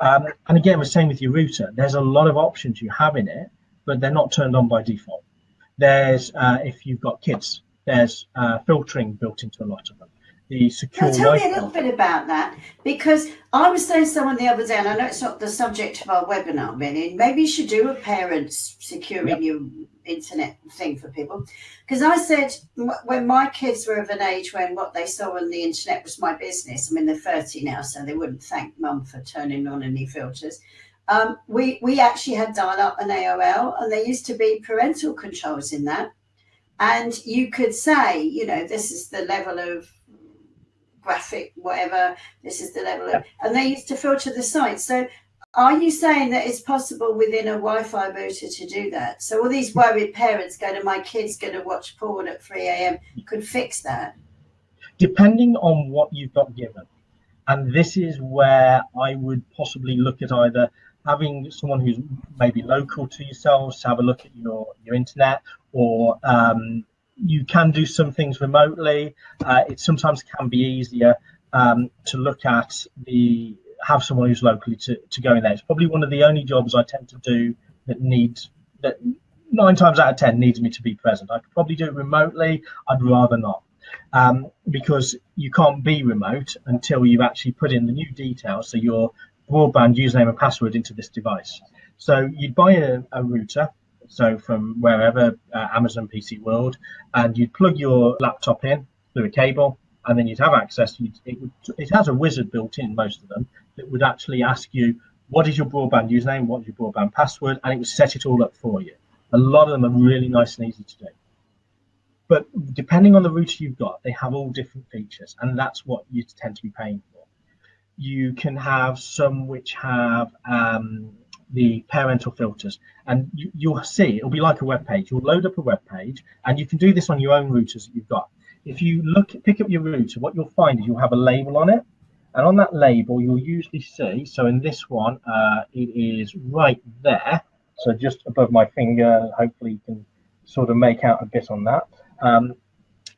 Um, and again, the same with your router. There's a lot of options you have in it, but they're not turned on by default. There's, uh, if you've got kids, there's uh, filtering built into a lot of them the secure now, tell me a little bit about that because I was saying to someone the other day, and I know it's not the subject of our webinar, Benny. Maybe you should do a parents securing yep. your internet thing for people. Because I said when my kids were of an age when what they saw on the internet was my business. I mean, they're 30 now, so they wouldn't thank mum for turning on any filters. Um, we we actually had dial up and AOL, and there used to be parental controls in that. And you could say, you know, this is the level of graphic, whatever. This is the level of, and they used to filter the site. So are you saying that it's possible within a Wi-Fi router to do that? So all these worried parents going to my kids going to watch porn at 3 a.m. could fix that? Depending on what you've got given. And this is where I would possibly look at either having someone who's maybe local to yourselves have a look at your, your internet or um, you can do some things remotely. Uh, it sometimes can be easier um, to look at the have someone who's locally to, to go in there. It's probably one of the only jobs I tend to do that needs that nine times out of ten needs me to be present. I could probably do it remotely. I'd rather not. Um, because you can't be remote until you've actually put in the new details, so your broadband username and password into this device. So you'd buy a, a router, so from wherever uh, Amazon PC World, and you'd plug your laptop in through a cable, and then you'd have access. You'd, it, would, it has a wizard built in, most of them, that would actually ask you what is your broadband username, what is your broadband password, and it would set it all up for you. A lot of them are really nice and easy to do. But depending on the router you've got, they have all different features, and that's what you tend to be paying for. You can have some which have um, the parental filters. And you, will see it'll be like a web page. You'll load up a web page and you can do this on your own routers that you've got. If you look pick up your router what you'll find is you'll have a label on it. And on that label you'll usually see so in this one uh, it is right there. So just above my finger hopefully you can sort of make out a bit on that. Um,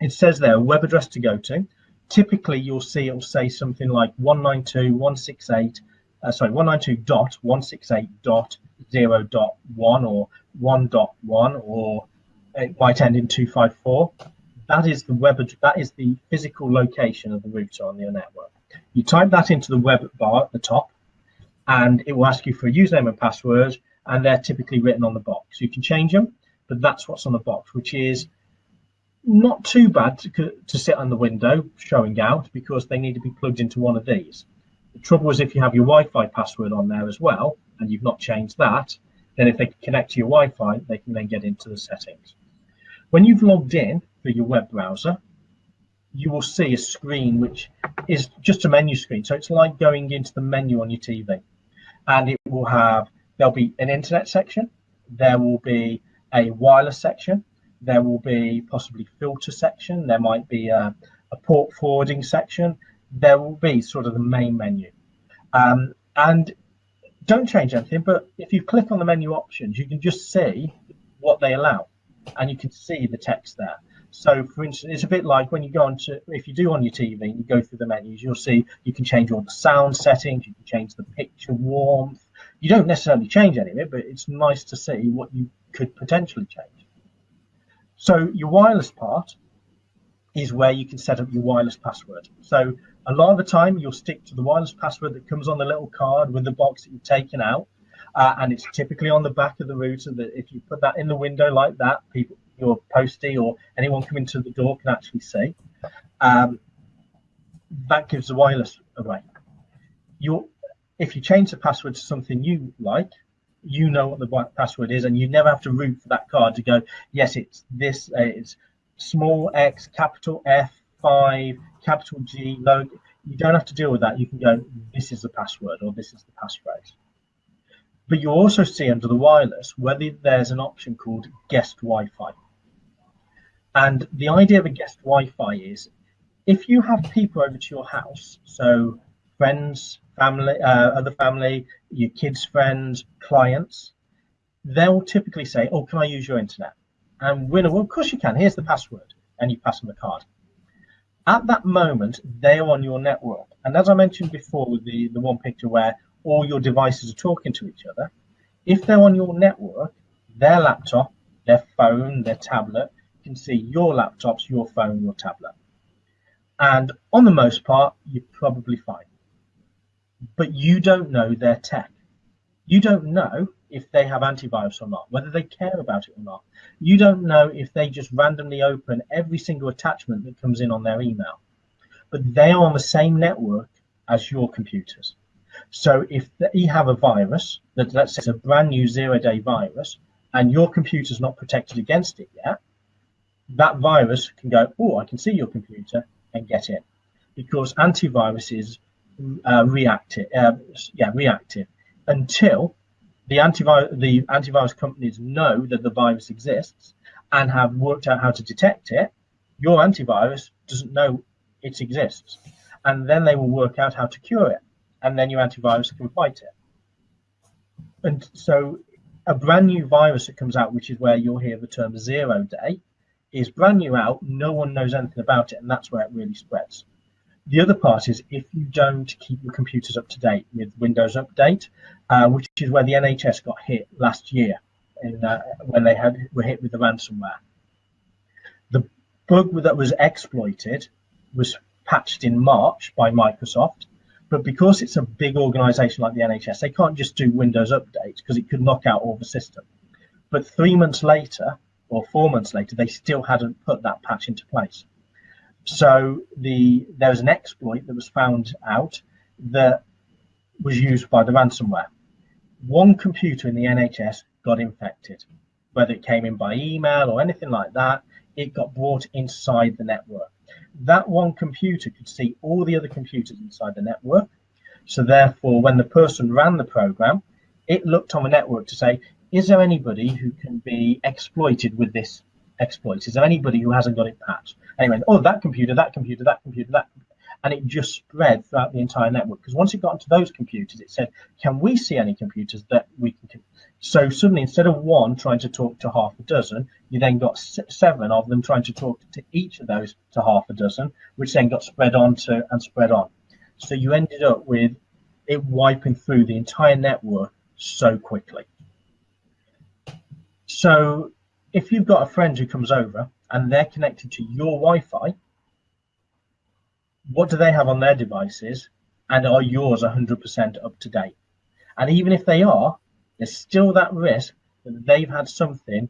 it says there web address to go to. Typically you'll see it'll say something like 192.168 uh, sorry, 192.168.0.1 or 1.1 or it might end in 254. That is the web that is the physical location of the router on your network. You type that into the web bar at the top, and it will ask you for a username and password, and they're typically written on the box. You can change them, but that's what's on the box, which is not too bad to, to sit on the window showing out because they need to be plugged into one of these. The trouble is if you have your Wi-Fi password on there as well, and you've not changed that, then if they connect to your Wi-Fi, they can then get into the settings. When you've logged in through your web browser, you will see a screen which is just a menu screen. So it's like going into the menu on your TV. And it will have, there'll be an internet section, there will be a wireless section, there will be possibly filter section, there might be a, a port forwarding section, there will be sort of the main menu. Um, and don't change anything, but if you click on the menu options, you can just see what they allow and you can see the text there. So for instance, it's a bit like when you go on to, if you do on your TV, you go through the menus, you'll see you can change all the sound settings, you can change the picture warmth. You don't necessarily change any of it, but it's nice to see what you could potentially change. So your wireless part is where you can set up your wireless password. So a lot of the time, you'll stick to the wireless password that comes on the little card with the box that you've taken out. Uh, and it's typically on the back of the router that if you put that in the window like that, people, your postie or anyone coming to the door can actually see. Um, that gives the wireless away. you if you change the password to something you like, you know what the password is, and you never have to root for that card to go, yes, it's this, uh, it's small x, capital F, 5, capital G, logo. You don't have to deal with that. You can go, this is the password or this is the passphrase. But you also see under the wireless whether there's an option called guest Wi-Fi. And the idea of a guest Wi-Fi is if you have people over to your house, so friends, family, uh, other family, your kids' friends, clients, they'll typically say, "Oh, can I use your internet?" And winner, well, of course you can. Here's the password, and you pass them a card. At that moment, they are on your network, and as I mentioned before, with the the one picture where all your devices are talking to each other, if they're on your network, their laptop, their phone, their tablet can see your laptops, your phone, your tablet. And on the most part, you're probably fine. But you don't know their tech. You don't know if they have antivirus or not, whether they care about it or not. You don't know if they just randomly open every single attachment that comes in on their email. But they are on the same network as your computers. So if they have a virus that let's say it's a brand new zero day virus and your computer's not protected against it yet, that virus can go, oh, I can see your computer and get in because antivirus is uh, reactive, uh, yeah, reactive until the antivirus the antivirus companies know that the virus exists and have worked out how to detect it. Your antivirus doesn't know it exists, and then they will work out how to cure it, and then your antivirus can fight it. And so, a brand new virus that comes out, which is where you'll hear the term zero day, is brand new out. No one knows anything about it, and that's where it really spreads. The other part is if you don't keep your computers up to date with Windows Update, uh, which is where the NHS got hit last year in, uh, when they had were hit with the ransomware. The bug that was exploited was patched in March by Microsoft, but because it's a big organization like the NHS, they can't just do Windows Update because it could knock out all the system. But three months later, or four months later, they still hadn't put that patch into place. So the there was an exploit that was found out that was used by the ransomware. One computer in the NHS got infected, whether it came in by email or anything like that, it got brought inside the network. That one computer could see all the other computers inside the network. So therefore, when the person ran the program, it looked on the network to say, is there anybody who can be exploited with this exploit? Is there anybody who hasn't got it patched? Anyway, oh, that computer, that computer, that computer, that, and it just spread throughout the entire network. Because once it got into those computers, it said, can we see any computers that we can? So suddenly, instead of one trying to talk to half a dozen, you then got seven of them trying to talk to each of those to half a dozen, which then got spread on to and spread on. So you ended up with it wiping through the entire network so quickly. So if you've got a friend who comes over and they're connected to your Wi-Fi, what do they have on their devices and are yours 100% up to date? And even if they are, there's still that risk that they've had something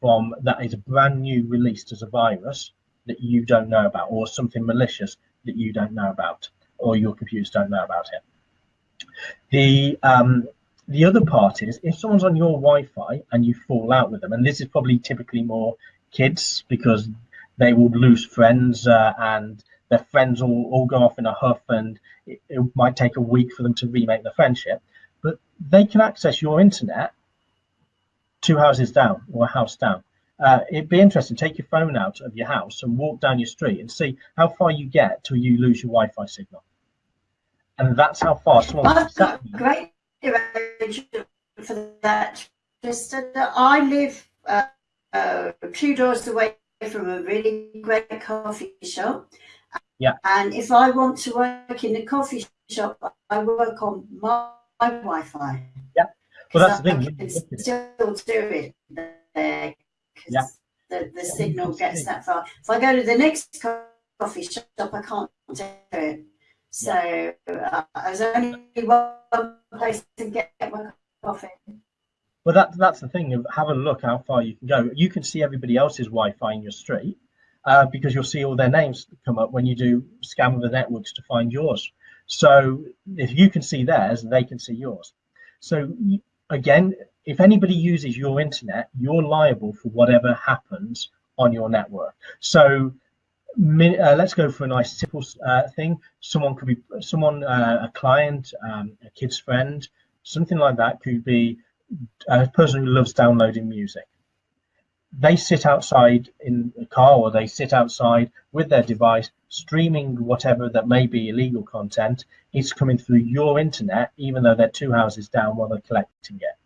from that is brand new released as a virus that you don't know about or something malicious that you don't know about or your computers don't know about it. The um, the other part is if someone's on your Wi-Fi and you fall out with them, and this is probably typically more kids because they will lose friends uh, and their friends will all go off in a huff and it, it, might take a week for them to remake the friendship but they can access your internet two houses down or a house down. Uh, it'd be interesting take your phone out of your house and walk down your street and see how far you get till you lose your wi-fi signal. And that's how far someone great for that Tristan. I live uh, uh, two doors away from a really great coffee shop. Yeah. And if I want to work in the coffee shop, I work on my, my Wi-Fi. Yeah. Well, that's the thing. I can still do it there yeah. the, the signal gets that far. If I go to the next coffee shop, I can't do it. So uh, there's only one place to get my coffee. Well, that, that's the thing. Have a look how far you can go. You can see everybody else's Wi-Fi in your street uh, because you'll see all their names come up when you do scan of the networks to find yours. So if you can see theirs, they can see yours. So again, if anybody uses your internet, you're liable for whatever happens on your network. So uh, let's go for a nice simple uh, thing. Someone could be someone, uh, a client, um, a kid's friend, something like that could be a person who loves downloading music. they sit outside in a car or they sit outside with their device streaming whatever that may be illegal content it's coming through your internet even though they're two houses down while they're collecting it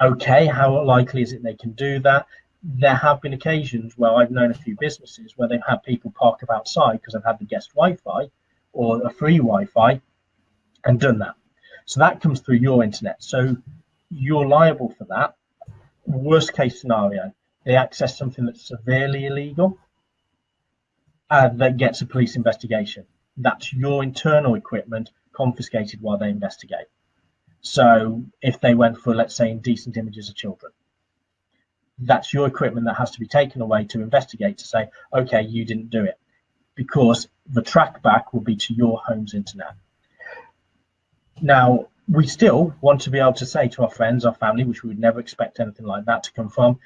okay how likely is it they can do that there have been occasions where i've known a few businesses where they've had people park up outside because they've had the guest wi-fi or a free wi-fi and done that so that comes through your internet so you're liable for that worst case scenario they access something that's severely illegal uh, that gets a police investigation. That's your internal equipment confiscated while they investigate. So if they went for, let's say, indecent images of children, that's your equipment that has to be taken away to investigate to say, okay, you didn't do it, because the track back will be to your home's internet. Now, we still want to be able to say to our friends, our family, which we would never expect anything like that to come from,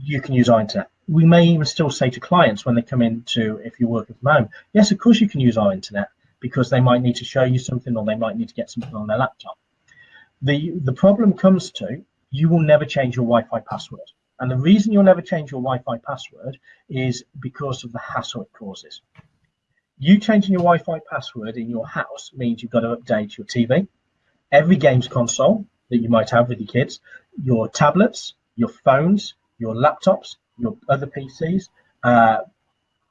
you can use our internet. We may even still say to clients when they come in to, if you're working from home, yes, of course you can use our internet because they might need to show you something or they might need to get something on their laptop. The, the problem comes to you will never change your Wi-Fi password. And the reason you'll never change your Wi-Fi password is because of the hassle it causes. You changing your Wi-Fi password in your house means you've got to update your TV, every games console that you might have with your kids, your tablets, your phones, your laptops, your other PCs, uh,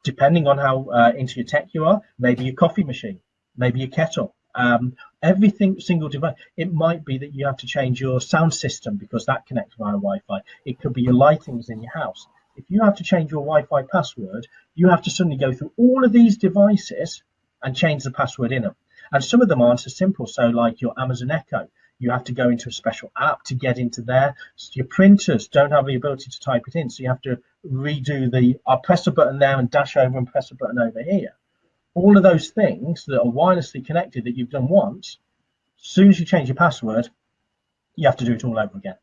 depending on how uh, into your tech you are, maybe your coffee machine, maybe your kettle, um, everything single device. It might be that you have to change your sound system because that connects via Wi-Fi. It could be your lightings in your house. If you have to change your Wi-Fi password, you have to suddenly go through all of these devices and change the password in them. And some of them aren't as simple. So like your Amazon Echo, you have to go into a special app to get into there. So your printers don't have the ability to type it in, so you have to redo the, I'll press a button there and dash over and press a button over here. All of those things that are wirelessly connected that you've done once, as soon as you change your password, you have to do it all over again.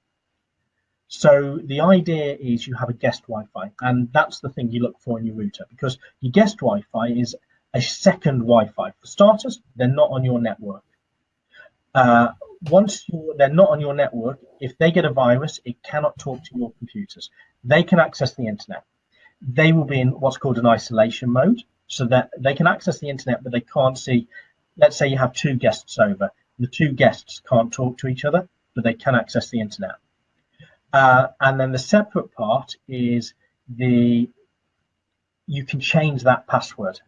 So the idea is you have a guest Wi-Fi, and that's the thing you look for in your router because your guest Wi-Fi is a second Wi-Fi. For starters, they're not on your network. Uh, once they're not on your network, if they get a virus, it cannot talk to your computers. They can access the internet. They will be in what's called an isolation mode, so that they can access the internet, but they can't see. Let's say you have two guests over. The two guests can't talk to each other, but they can access the internet. Uh, and then the separate part is the you can change that password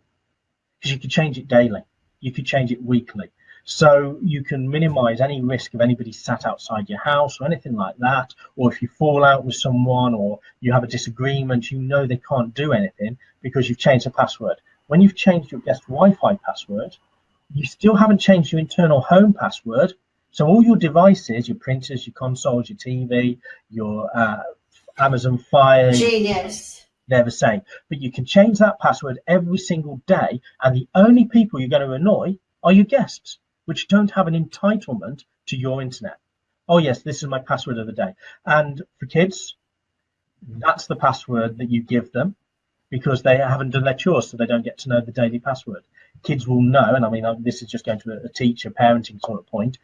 because you can change it daily. You could change it weekly. So you can minimize any risk of anybody sat outside your house or anything like that. Or if you fall out with someone or you have a disagreement, you know they can't do anything because you've changed the password. When you've changed your guest Wi-Fi password, you still haven't changed your internal home password. So all your devices, your printers, your consoles, your TV, your uh, Amazon Fire, Genius. They're the same, but you can change that password every single day, and the only people you're going to annoy are your guests which don't have an entitlement to your internet. Oh yes, this is my password of the day. And for kids, that's the password that you give them because they haven't done their chores, so they don't get to know the daily password. Kids will know, and I mean, this is just going to a teacher parenting sort of point.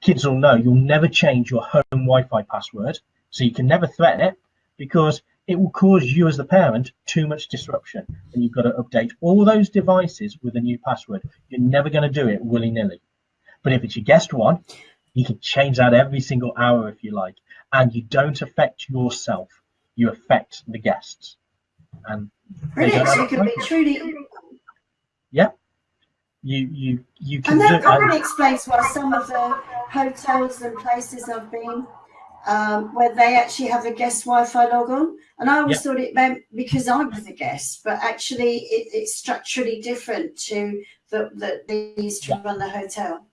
Kids will know you'll never change your home Wi-Fi password, so you can never threaten it because it will cause you as the parent too much disruption and you've got to update all those devices with a new password. You're never going to do it willy-nilly. But if it's your guest one, you can change that every single hour if you like, and you don't affect yourself. You affect the guests. And. So you can be truly. Yeah. You you you can. And that probably explains why some of the hotels and places I've been um, where they actually have a guest Wi-Fi log on. And I always yep. thought it meant because I was a guest, but actually it, it's structurally different to the, the these to yep. run the hotel.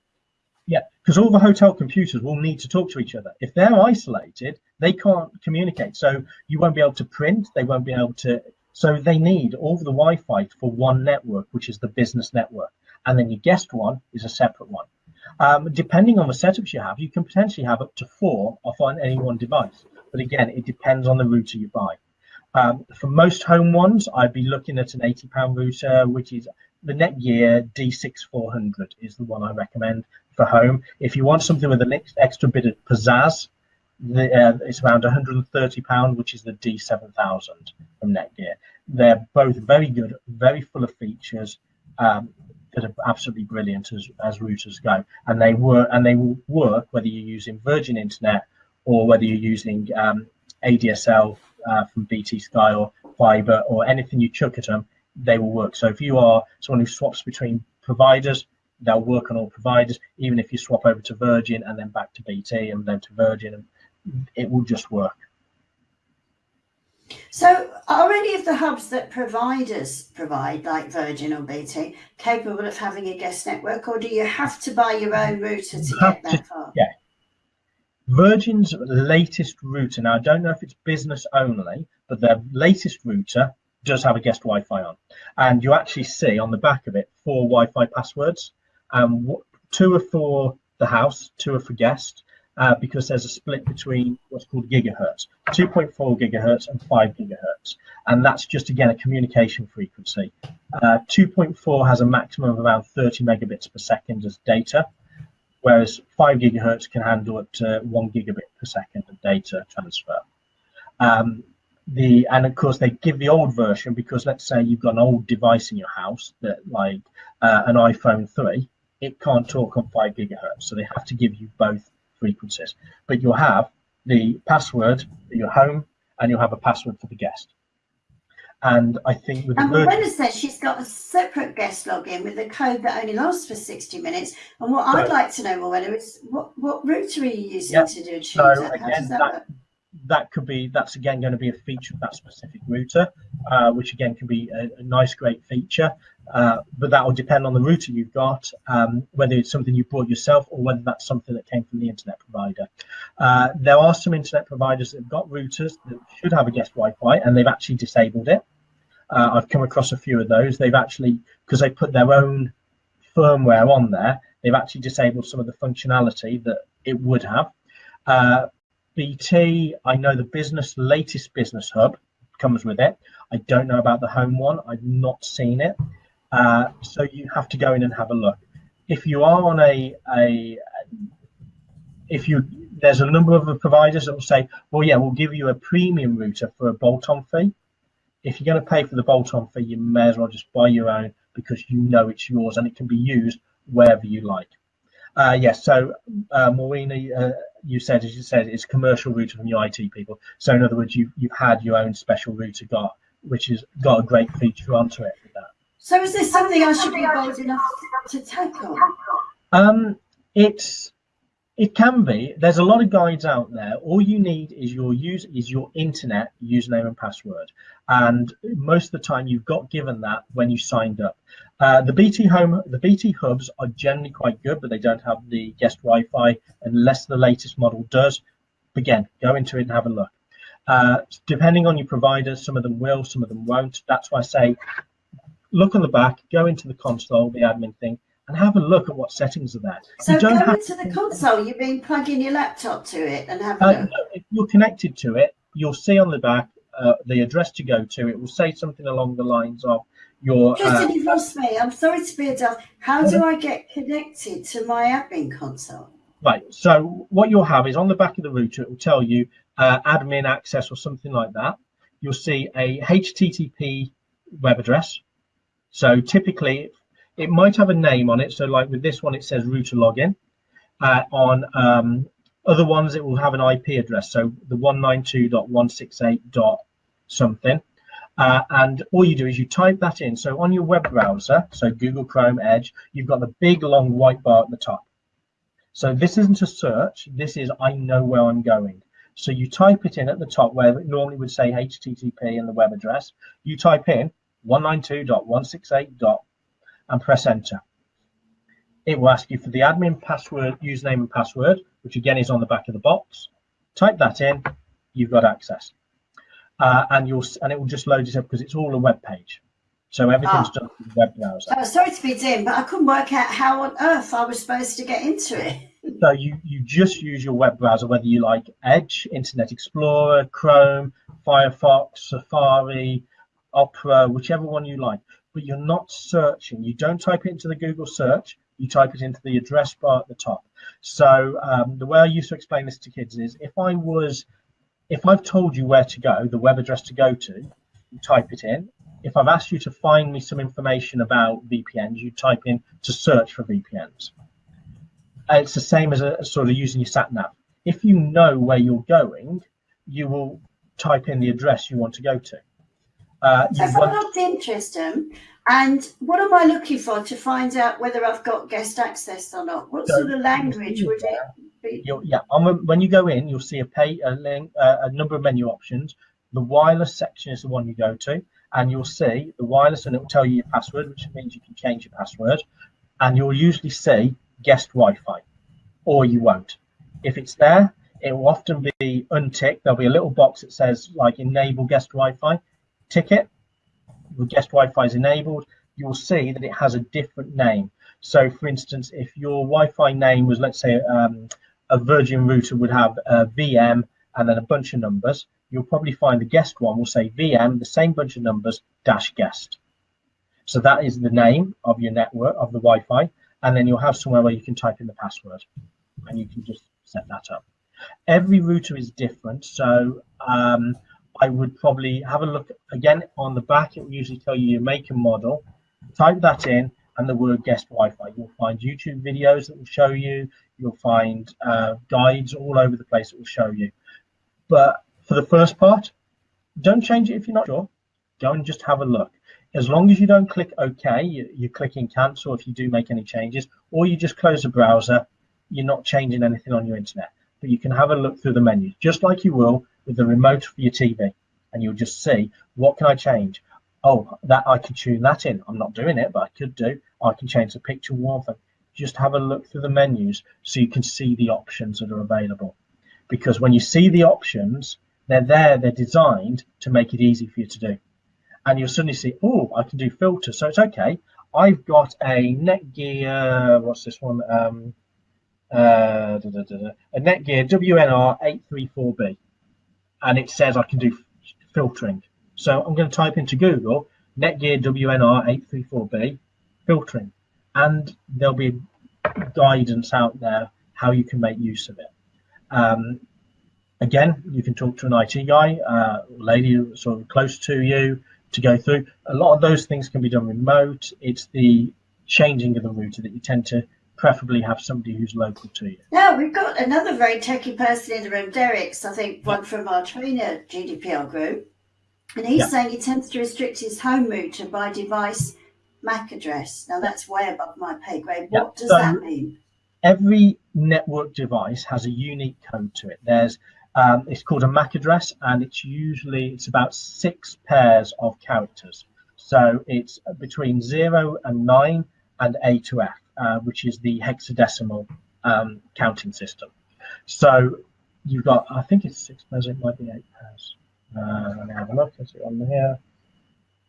Because all the hotel computers will need to talk to each other. If they're isolated, they can't communicate. So you won't be able to print. They won't be able to. So they need all the Wi-Fi for one network, which is the business network, and then your guest one is a separate one. Um, depending on the setups you have, you can potentially have up to four off on any one device. But again, it depends on the router you buy. Um, for most home ones, I'd be looking at an 80 pound router, which is the Netgear D6400 is the one I recommend for home. If you want something with an extra bit of pizzazz, The, uh, it's around 130 pound, which is the D7000 from Netgear. They're both very good, very full of features um, that are absolutely brilliant as, as routers go, and they work and they will work whether you're using Virgin Internet or whether you're using um, ADSL uh, from BT Sky or fiber or anything you chuck at them, they will work. So if you are someone who swaps between providers, they'll work on all providers. Even if you swap over to Virgin and then back to BT and then to Virgin, it will just work. So, are any of the hubs that providers provide, like Virgin or BT, capable of having a guest network, or do you have to buy your own router to get that far? Yeah. Virgin's latest router, now I don't know if it's business only, but their latest router does have a guest Wi-Fi on, and you actually see on the back of it four Wi-Fi passwords. Um, two are for the house, two are for guest, uh, because there's a split between what's called gigahertz, 2.4 gigahertz and 5 gigahertz, and that's just again a communication frequency. Uh, 2.4 has a maximum of around 30 megabits per second as data, whereas 5 gigahertz can handle up to 1 gigabit per second of data transfer. Um, the and of course they give the old version because let's say you've got an old device in your house that like uh, an iphone 3 it can't talk on 5 gigahertz so they have to give you both frequencies. But you'll have the password for your home and you'll have a password for the guest. And I think with and Morena says she's got a separate guest login with a code that only lasts for 60 minutes. And what I'd like to know, Morena, is what, what router are you using yeah. to do so again, that, that that could be that's again going to be a feature of that specific router, uh, which again can be a, a nice, great feature. Uh, but that will depend on the router you've got, um, whether it's something you bought yourself or whether that's something that came from the internet provider. Uh, there are some internet providers that have got routers that should have a guest Wi-Fi, and they've actually disabled it. Uh, I've come across a few of those. They've actually because they put their own firmware on there, they've actually disabled some of the functionality that it would have. BT, I know the business latest business hub comes with it. I don't know about the home one. I've not seen it. Uh, so you have to go in and have a look. If you are on a, a if you there's a number of providers that will say, well, yeah, we'll give you a premium router for a bolt-on fee. If you're going to pay for the bolt-on fee, you may as well just buy your own because you know it's yours and it can be used wherever you like. Uh, yes, so uh, Maureen, uh, you said, as you said, it's commercial router from your IT people. So in other words, you, you've had your own special router got, which has got a great feature onto it with that. So is this something I should be bold enough to tackle? Um, it's it can be. There's a lot of guides out there. All you need is your use is your internet username and password, and most of the time you've got given that when you signed up. Uh, the BT home, the BT hubs are generally quite good, but they don't have the guest Wi-Fi unless the latest model does. Again, go into it and have a look. Uh, depending on your provider, some of them will, some of them won't. That's why I say look on the back, go into the console, the admin thing, and have a look at what settings are there. So you don't go into the console, you mean plug in your laptop to it and have a uh, look? If you're connected to it, you'll see on the back uh, the address to go to. It will say something along the lines of your... Tristan, uh, you've lost me. I'm sorry to be a dull. How do I get connected to my admin console? Right, so what you'll have is on the back of the router, it will tell you uh, admin access or something like that. You'll see a HTTP web address. So typically it might have a name on it. So like with this one, it says router login. Uh, on um, other ones, it will have an IP address. So the 192.168. something. Uh, and all you do is you type that in. So on your web browser, so Google Chrome, Edge, you've got the big long white bar at the top. So this isn't a search. This is I know where I'm going. So you type it in at the top where it normally would say HTTP and the web address. You type in 192.168 and press enter. It will ask you for the admin password, username and password, which again is on the back of the box. Type that in, you've got access. Uh, and you'll and it will just load it up because it's all a web page. So everything's ah. done through the web browser. Oh, sorry to be dim, but I couldn't work out how on earth I was supposed to get into it. so you, you just use your web browser, whether you like Edge, Internet Explorer, Chrome, Firefox, Safari, Opera, whichever one you like but you're not searching. You don't type it into the Google search you type it into the address bar at the top. So um, the way I used to explain this to kids is if I was, if I've told you where to go, the web address to go to, you type it in. If I've asked you to find me some information about VPNs, you type in to search for VPNs. It's the same as a, sort of using your sat nav. If you know where you're going, you will type in the address you want to go to. Uh, so if I logged into them, and what am I looking for to find out whether I've got guest access or not? What so sort of language would it be? yeah, when you go in, you'll see a pay a link, uh, a number of menu options. The wireless section is the one you go to, and you'll see the wireless, and it will tell you your password, which means you can change your password. And you'll usually see guest Wi-Fi, or you won't. If it's there, it will often be unticked. There'll be a little box that says like enable guest Wi-Fi. Tick it, the guest Wi-Fi is enabled, you'll see that it has a different name. So for instance, if your Wi-Fi name was, let's say, um, a Virgin router would have a VM and then a bunch of numbers, you'll probably find the guest one will say VM, the same bunch of numbers, dash guest. So that is the name of your network, of the Wi-Fi, and then you'll have somewhere where you can type in the password and you can just set that up. Every router is different, so um, I would probably have a look again on the back. It will usually tell you your make and model. Type that in and the word guest Wi-Fi. You'll find YouTube videos that will show you. You'll find uh, guides all over the place that will show you. But for the first part, don't change it if you're not sure. Go and just have a look. As long as you don't click OK, you, you're clicking cancel if you do make any changes, or you just close the browser, you're not changing anything on your internet. But you can have a look through the menus, just like you will with the remote for your TV and you'll just see what can I change? Oh, that I can tune that in. I'm not doing it, but I could do. I can change the picture warmth. Just have a look through the menus so you can see the options that are available. Because when you see the options, they're there, they're designed to make it easy for you to do. And you'll suddenly see, oh, I can do filters. So it's okay. I've got a Netgear, what's this one? Um, uh, da, da, da, a Netgear WNR834B and it says I can do filtering. So I'm going to type into Google Netgear WNR834B filtering, and there'll be guidance out there how you can make use of it. Um, again, you can talk to an IT guy, uh, lady sort of close to you to go through. A lot of those things can be done remote. It's the changing of the router that you tend to preferably have somebody who's local to you. Now, we've got another very techy person in the room, Derek's, I think one from our trainer GDPR group. And he's yeah. saying he tends to restrict his home router by device MAC address. Now, that's way above my pay grade. What yeah. does so that mean? Every network device has a unique code to it. There's um, it's called a MAC address, and it's usually it's about six pairs of characters. So it's between zero and nine and A to F. Uh, which is the hexadecimal um, counting system. So you've got, I think it's six pairs, it might be eight pairs. Uh, let me have a look, is it on here?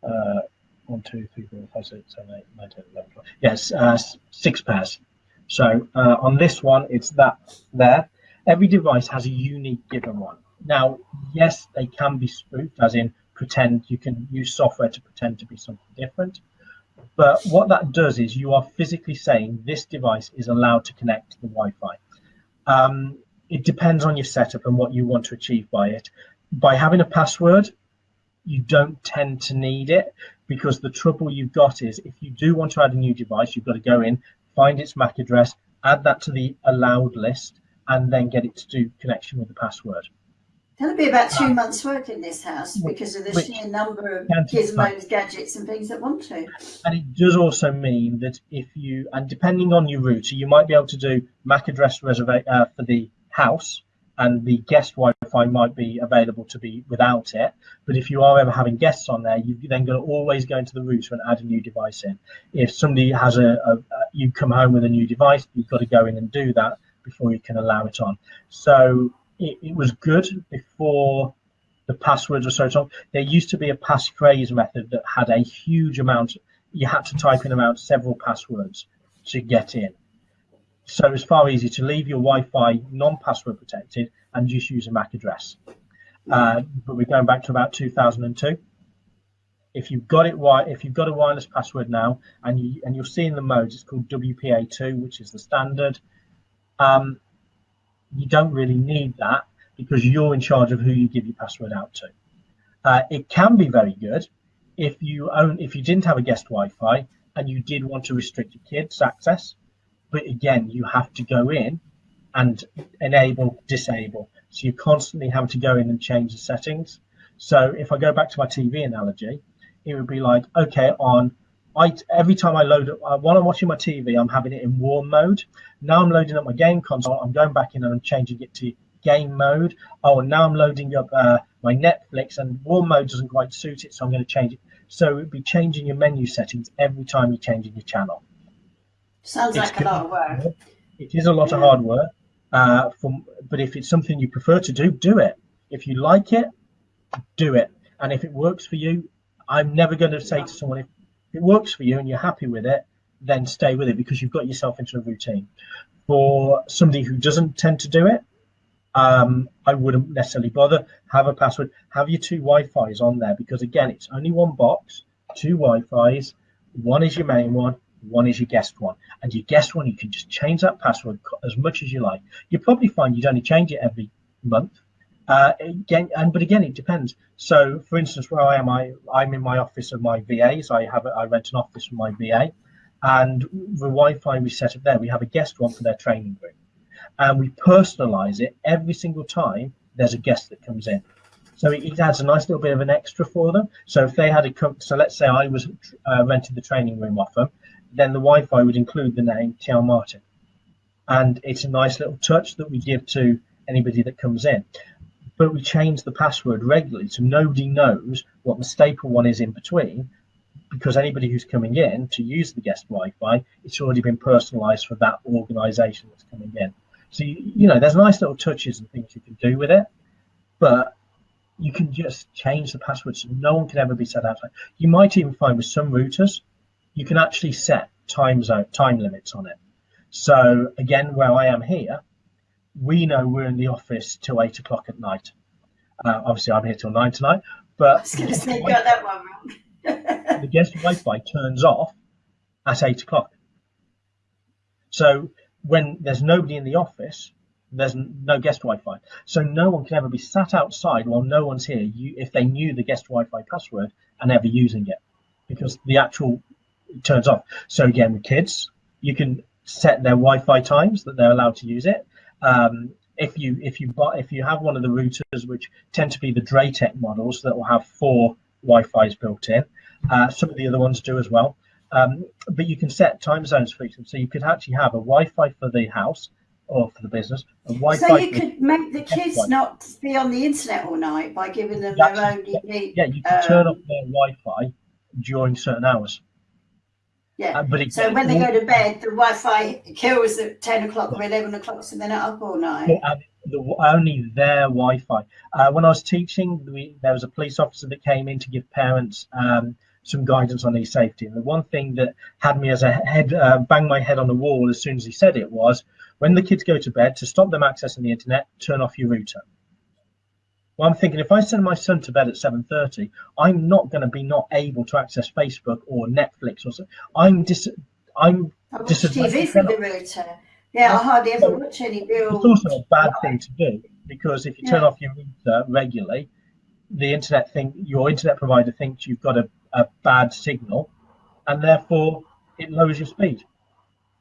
Uh, one, two, three, four, five, six, seven, eight, nine, ten, eleven, twelve. Yes, uh, six pairs. So uh, on this one, it's that there. Every device has a unique given one. Now, yes, they can be spoofed, as in pretend you can use software to pretend to be something different. But what that does is you are physically saying this device is allowed to connect to the Wi-Fi. Um, it depends on your setup and what you want to achieve by it. By having a password, you don't tend to need it because the trouble you've got is if you do want to add a new device, you've got to go in, find its MAC address, add that to the allowed list, and then get it to do connection with the password. That'll be about two months' work in this house because of the Which sheer number of gizmos, gadgets, and things that want to. And it does also mean that if you, and depending on your router, you might be able to do MAC address reservation uh, for the house, and the guest Wi-Fi might be available to be without it. But if you are ever having guests on there, you then got to always go into the router and add a new device in. If somebody has a, a, a you come home with a new device, you've got to go in and do that before you can allow it on. So it, it was good before the passwords were so strong. There used to be a passphrase method that had a huge amount. You had to type in about several passwords to get in. So it's far easier to leave your Wi-Fi non-password protected and just use a MAC address. Uh, but we're going back to about 2002. if you've got it if you've got a wireless password now, and you and you're seeing the modes, it's called WPA2, which is the standard. Um, you don't really need that because you're in charge of who you give your password out to. Uh, it can be very good if you own if you didn't have a guest Wi-Fi and you did want to restrict your kids' access, but again, you have to go in and enable, disable. So you constantly have to go in and change the settings. So if I go back to my TV analogy, it would be like, okay, on I every time I load up, uh, while I'm watching my TV, I'm having it in warm mode. Now I'm loading up my game console. I'm going back in and I'm changing it to game mode. Oh, now I'm loading up uh, my Netflix, and warm mode doesn't quite suit it, so I'm going to change it. So it'd be changing your menu settings every time you're changing your channel. Sounds it's like a lot of work. It is a lot yeah. of hard work. Uh, from, but if it's something you prefer to do, do it. If you like it, do it. And if it works for you, I'm never going to say to someone if it works for you and you're happy with it, then stay with it because you've got yourself into a routine. For somebody who doesn't tend to do it, um, I wouldn't necessarily bother. Have a password. Have your two Wi-Fi's on there because again, it's only one box, two Wi-Fi's. One is your main one, one is your guest one. And your guest one, you can just change that password as much as you like. You probably find you'd only change it every month. Uh, again, and but again, it depends. So, for instance, where I am, I I'm in my office of my VAs. I have a, I rent an office for my VA, and the Wi-Fi we set up there, we have a guest one for their training room, and we personalize it every single time there's a guest that comes in. So it, adds a nice little bit of an extra for them. So if they had a so let's say I was uh, rented the training room off them, then the Wi-Fi would include the name Tian Martin, and it's a nice little touch that we give to anybody that comes in but we change the password regularly so nobody knows what the staple one is in between because anybody who's coming in to use the guest Wi-Fi, it's already been personalized for that organization that's coming in. So, you, you know, there's nice little touches and things you can do with it, but you can just change the password so no one can ever be set outside. You might even find with some routers, you can actually set time zone, time limits on it. So again, where I am here, we know we're in the office till eight o'clock at night. Uh, obviously, I'm here till nine tonight. But I was going to say, got that one wrong. the guest Wi-Fi turns off at eight o'clock. So when there's nobody in the office, there's no guest Wi-Fi. So no one can ever be sat outside while no one's here. You, if they knew the guest Wi-Fi password and ever using it, because the actual it turns off. So again, with kids, you can set their Wi-Fi times that they're allowed to use it. Um, if you if you buy if you have one of the routers which tend to be the DrayTek models that will have four Wi-Fi's built in, uh, some of the other ones do as well. Um, but you can set time zones for them, so you could actually have a Wi-Fi for the house or for the business. A Wi-Fi so you could make the kids Wi-Fi. not be on the internet all night by giving them That's, their own unique. Yeah, you can um, turn off their Wi-Fi during certain hours. Yeah. Uh, so when they go to bed, the Wi-Fi kills at ten o'clock or eleven o'clock, so they're not up all night. The, only their Wi-Fi. Uh, when I was teaching, we, there was a police officer that came in to give parents um, some guidance on e-safety. And the one thing that had me as a head, uh, bang my head on the wall as soon as he said it was, when the kids go to bed, to stop them accessing the internet, turn off your router. Well, I'm thinking if I send my son to bed at 7:30, I'm not going to be not able to access Facebook or Netflix or so. I'm dis. I'm I watch TV from the router. Yeah, I hardly ever watch any real. It's also a bad thing to do because if you turn off your router regularly, the internet think your internet provider thinks you've got a, a bad signal, and therefore it lowers your speed.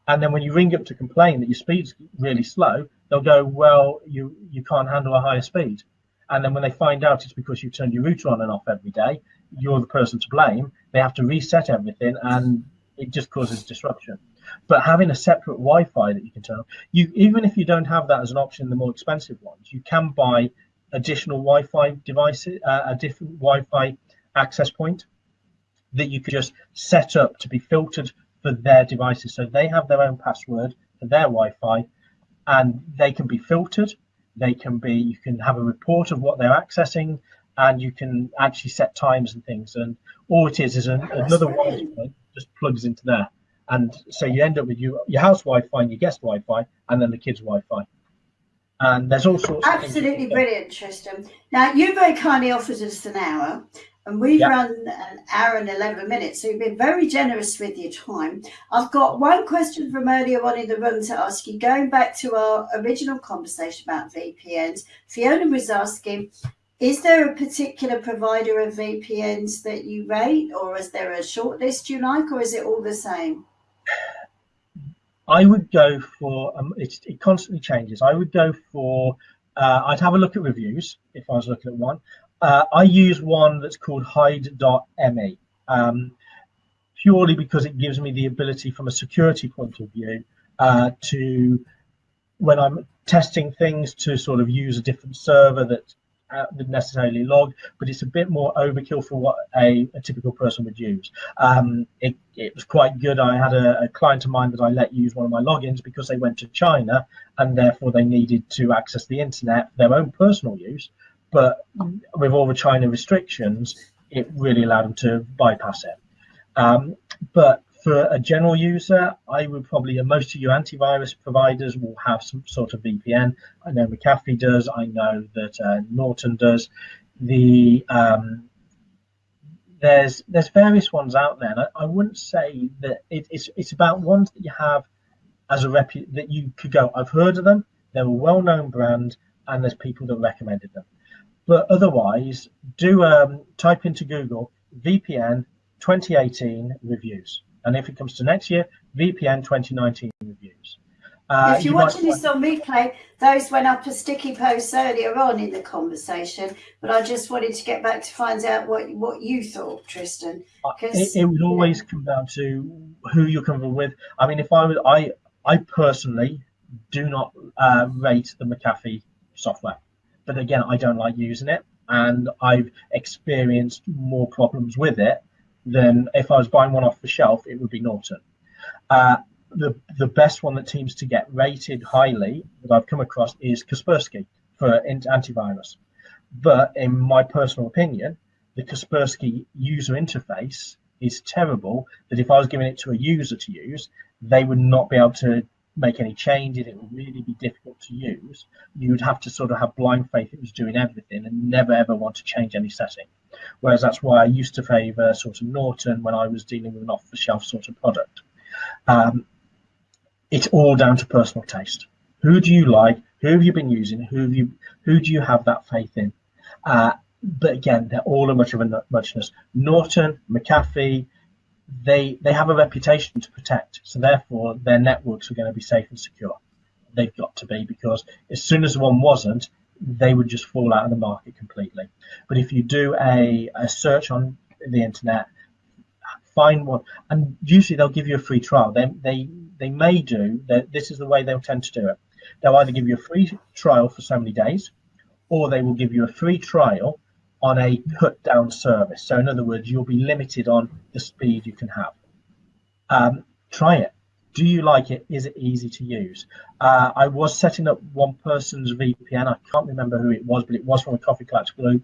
And then when you ring up to complain that your speed's really slow, they'll go, "Well, you you can't handle a higher speed." And then when they find out it's because you turned your router on and off every day, you're the person to blame. They have to reset everything and it just causes disruption. But having a separate Wi-Fi that you can turn on, you even if you don't have that as an option the more expensive ones, you can buy additional Wi-Fi devices, uh, a different Wi-Fi access point that you could just set up to be filtered for their devices. So they have their own password for their Wi-Fi, and they can be filtered they can be, you can have a report of what they're accessing and you can actually set times and things. And all it is is an, another Wi-Fi just plugs into there. And so you end up with your, your house Wi-Fi and your guest Wi-Fi and then the kids Wi-Fi. And there's all sorts Absolutely brilliant, Tristan. Now, you very kindly offered us an hour. And we've yep. run an hour and 11 minutes, so you've been very generous with your time. I've got one question from earlier on in the room to ask you. Going back to our original conversation about VPNs, Fiona was asking, is there a particular provider of VPNs that you rate, or is there a short list you like, or is it all the same? I would go for, um, it, it constantly changes. I would go for, uh, I'd have a look at reviews if I was looking at one. Uh, I use one that's called hide.me um, purely because it gives me the ability from a security point of view uh, to, when I'm testing things, to sort of use a different server that uh, necessarily log, but it's a bit more overkill for what a, a typical person would use. Um, it, it, was quite good. I had a, a, client of mine that I let use one of my logins because they went to China and therefore they needed to access the internet for their own personal use. But with all the China restrictions, it really allowed them to bypass it. Um, but for a general user, I would probably, most of your antivirus providers will have some sort of VPN. I know McAfee does, I know that uh, Norton does. The um, there's there's various ones out there. And I, I wouldn't say that it, it's it's about ones that you have as a rep that you could go. I've heard of them. They're a well-known brand, and there's people that recommended them. But otherwise, do um, type into Google VPN 2018 reviews and if it comes to next year, VPN 2019 reviews. Uh, if you're you watching this on replay, those went up as sticky posts earlier on in the conversation, but I just wanted to get back to find out what what you thought, Tristan. Uh, it, it, would always come down to who you're coming with. I mean, if I was, I I personally do not uh, rate the McAfee software, but again, I don't like using it, and I've experienced more problems with it than if I was buying one off the shelf, it would be Norton. Uh, the the best one that seems to get rated highly that I've come across is Kaspersky for antivirus. But in my personal opinion, the Kaspersky user interface is terrible. That if I was giving it to a user to use, they would not be able to make any changes. It would really be difficult to use. You would have to sort of have blind faith it was doing everything and never ever want to change any setting. Whereas that's why I used to favour sort of Norton when I was dealing with an off-the-shelf sort of product. Um, it's all down to personal taste. Who do you like? Who have you been using? Who have you? Who do you have that faith in? Uh, but again, they're all a much of a muchness. Norton, McAfee, they they have a reputation to protect, so therefore their networks are going to be safe and secure. They've got to be because as soon as one wasn't, they would just fall out of the market completely. But if you do a, a search on the internet, find one, and usually they'll give you a free trial. They they they may do that. This is the way they'll tend to do it. They'll either give you a free trial for so many days, or they will give you a free trial on a cut down service. So in other words, you'll be limited on the speed you can have. Um, try it. Do you like it? Is it easy to use? Uh, I was setting up one person's VPN. I can't remember who it was, but it was from a Coffee Collect group.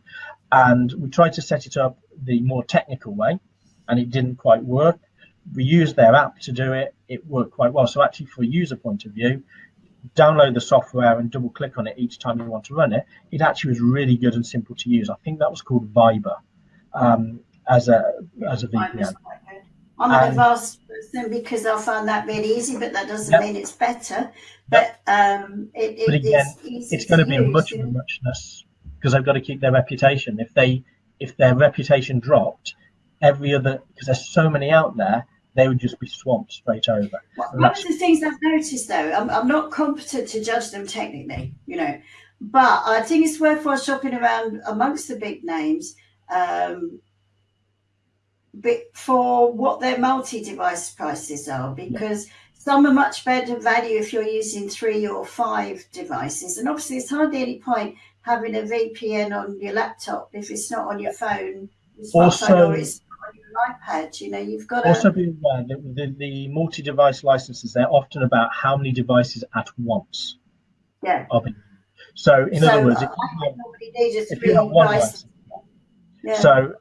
And we tried to set it up the more technical way, and it didn't quite work. We used their app to do it. It worked quite well. So actually, from a user point of view, download the software and double click on it each time you want to run it, it actually was really good and simple to use. I think that was called Vypr um, as a as a VPN. I'm an advanced person because I find that really easy, but that doesn't yep. mean it's better. But um, it, it, but again, it's, it's going to be use, much a muchness because they've got to keep their reputation. If they if their reputation dropped, every other because there's so many out there, they would just be swamped straight over. one of the things I've noticed though, I'm, I'm not competent to judge them technically, you know, but I think it's worthwhile shopping around amongst the big names um, for what their multi-device prices are because some are much better value if you're using three or five devices and obviously it's hardly any point having a VPN on your laptop if it's not on your phone, also, or it's iPad. You know, you've got also to... be aware that the, the multi-device licenses they're often about how many devices at once. Yeah. So in so other words, uh, if you have one license, yeah. so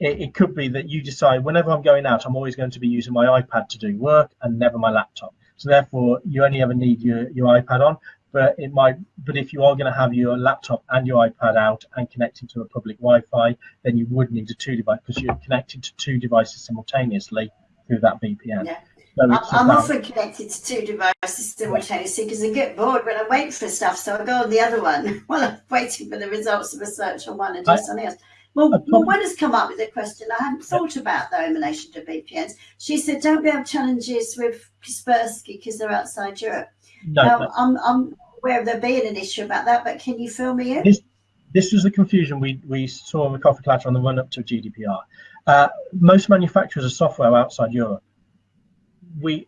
it, it, could be that you decide whenever I'm going out, I'm always going to be using my iPad to do work and never my laptop. So therefore, you only ever need your, your iPad on. But it might but if you are going to have your laptop and your ipad out and connecting to a public wi-fi then you would need a two device because you're connected to two devices simultaneously through that vpn yeah. So I'm, I'm often connected to two devices simultaneously because I get bored when i wait for stuff, so I go on the other one while I'm waiting for the results of a search on one and do I, something else. Well, well, one has come up with a question I hadn't thought about though in relation to VPNs. She said, "Don't we have challenges with Kaspersky because they're outside Europe?" No, now, I'm, I'm aware of there being an issue about that, but can you fill me in? This, this was the confusion we, we saw in the coffee clutch on the run up to GDPR. Uh, most manufacturers of software outside Europe we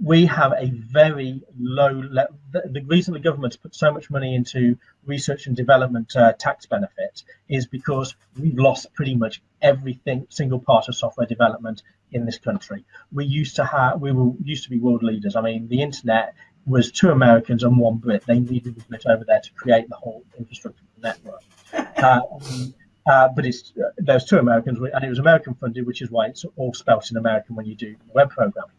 we have a very low level. The, the, reason the government's put so much money into research and development uh, tax benefit is because we've lost pretty much everything single part of software development in this country. We used to have we were used to be world leaders. I mean, the internet was two Americans and one Brit. They needed the Brit over there to create the whole infrastructure network. Uh, uh, but it's uh, there's two Americans and it was American funded, which is why it's all spelt in American when you do web programming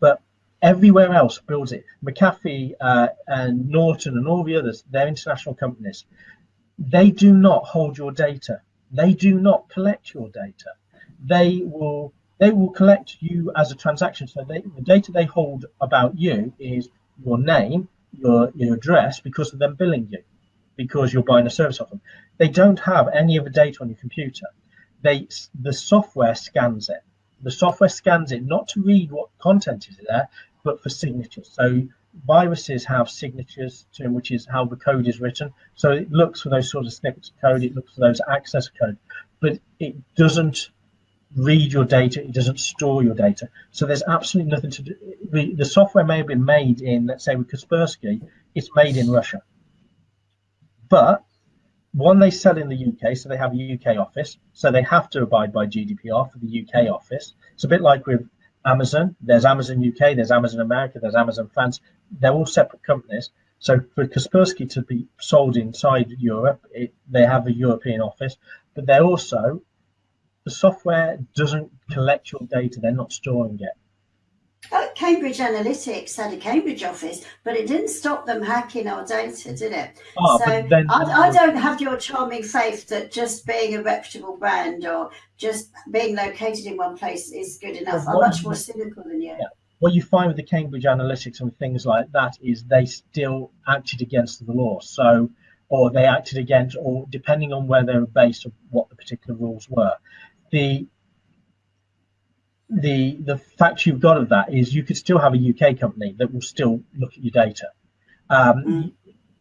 but everywhere else builds it. McAfee uh, and Norton and all the others, they're international companies. They do not hold your data. They do not collect your data. They will they will collect you as a transaction. So they, the data they hold about you is your name, your your address, because of them billing you, because you're buying a service off them. They don't have any of the data on your computer. They the software scans it the software scans it not to read what content is there, but for signatures. So viruses have signatures to them, which is how the code is written. So it looks for those sort of snippets of code, it looks for those access code, but it doesn't read your data, it doesn't store your data. So there's absolutely nothing to do. The, the software may have been made in, let's say with Kaspersky, it's made in Russia. But one they sell in the UK, so they have a UK office, so they have to abide by GDPR for the UK office. It's a bit like with Amazon. There's Amazon UK, there's Amazon America, there's Amazon France. They're all separate companies. So for Kaspersky to be sold inside Europe, it, they have a European office, but they're also the software doesn't collect your data. They're not storing it. Uh, Cambridge Analytica had a Cambridge office, but it didn't stop them hacking our data, did it? Oh, so then, I, I, don't have your charming faith that just being a reputable brand or just being located in one place is good enough. I'm much more cynical than you. Yeah. What you find with the Cambridge Analytica and things like that is they still acted against the law. So, or they acted against, or depending on where they were based, or what the particular rules were. The the the fact you've got of that is you could still have a UK company that will still look at your data. Um, mm.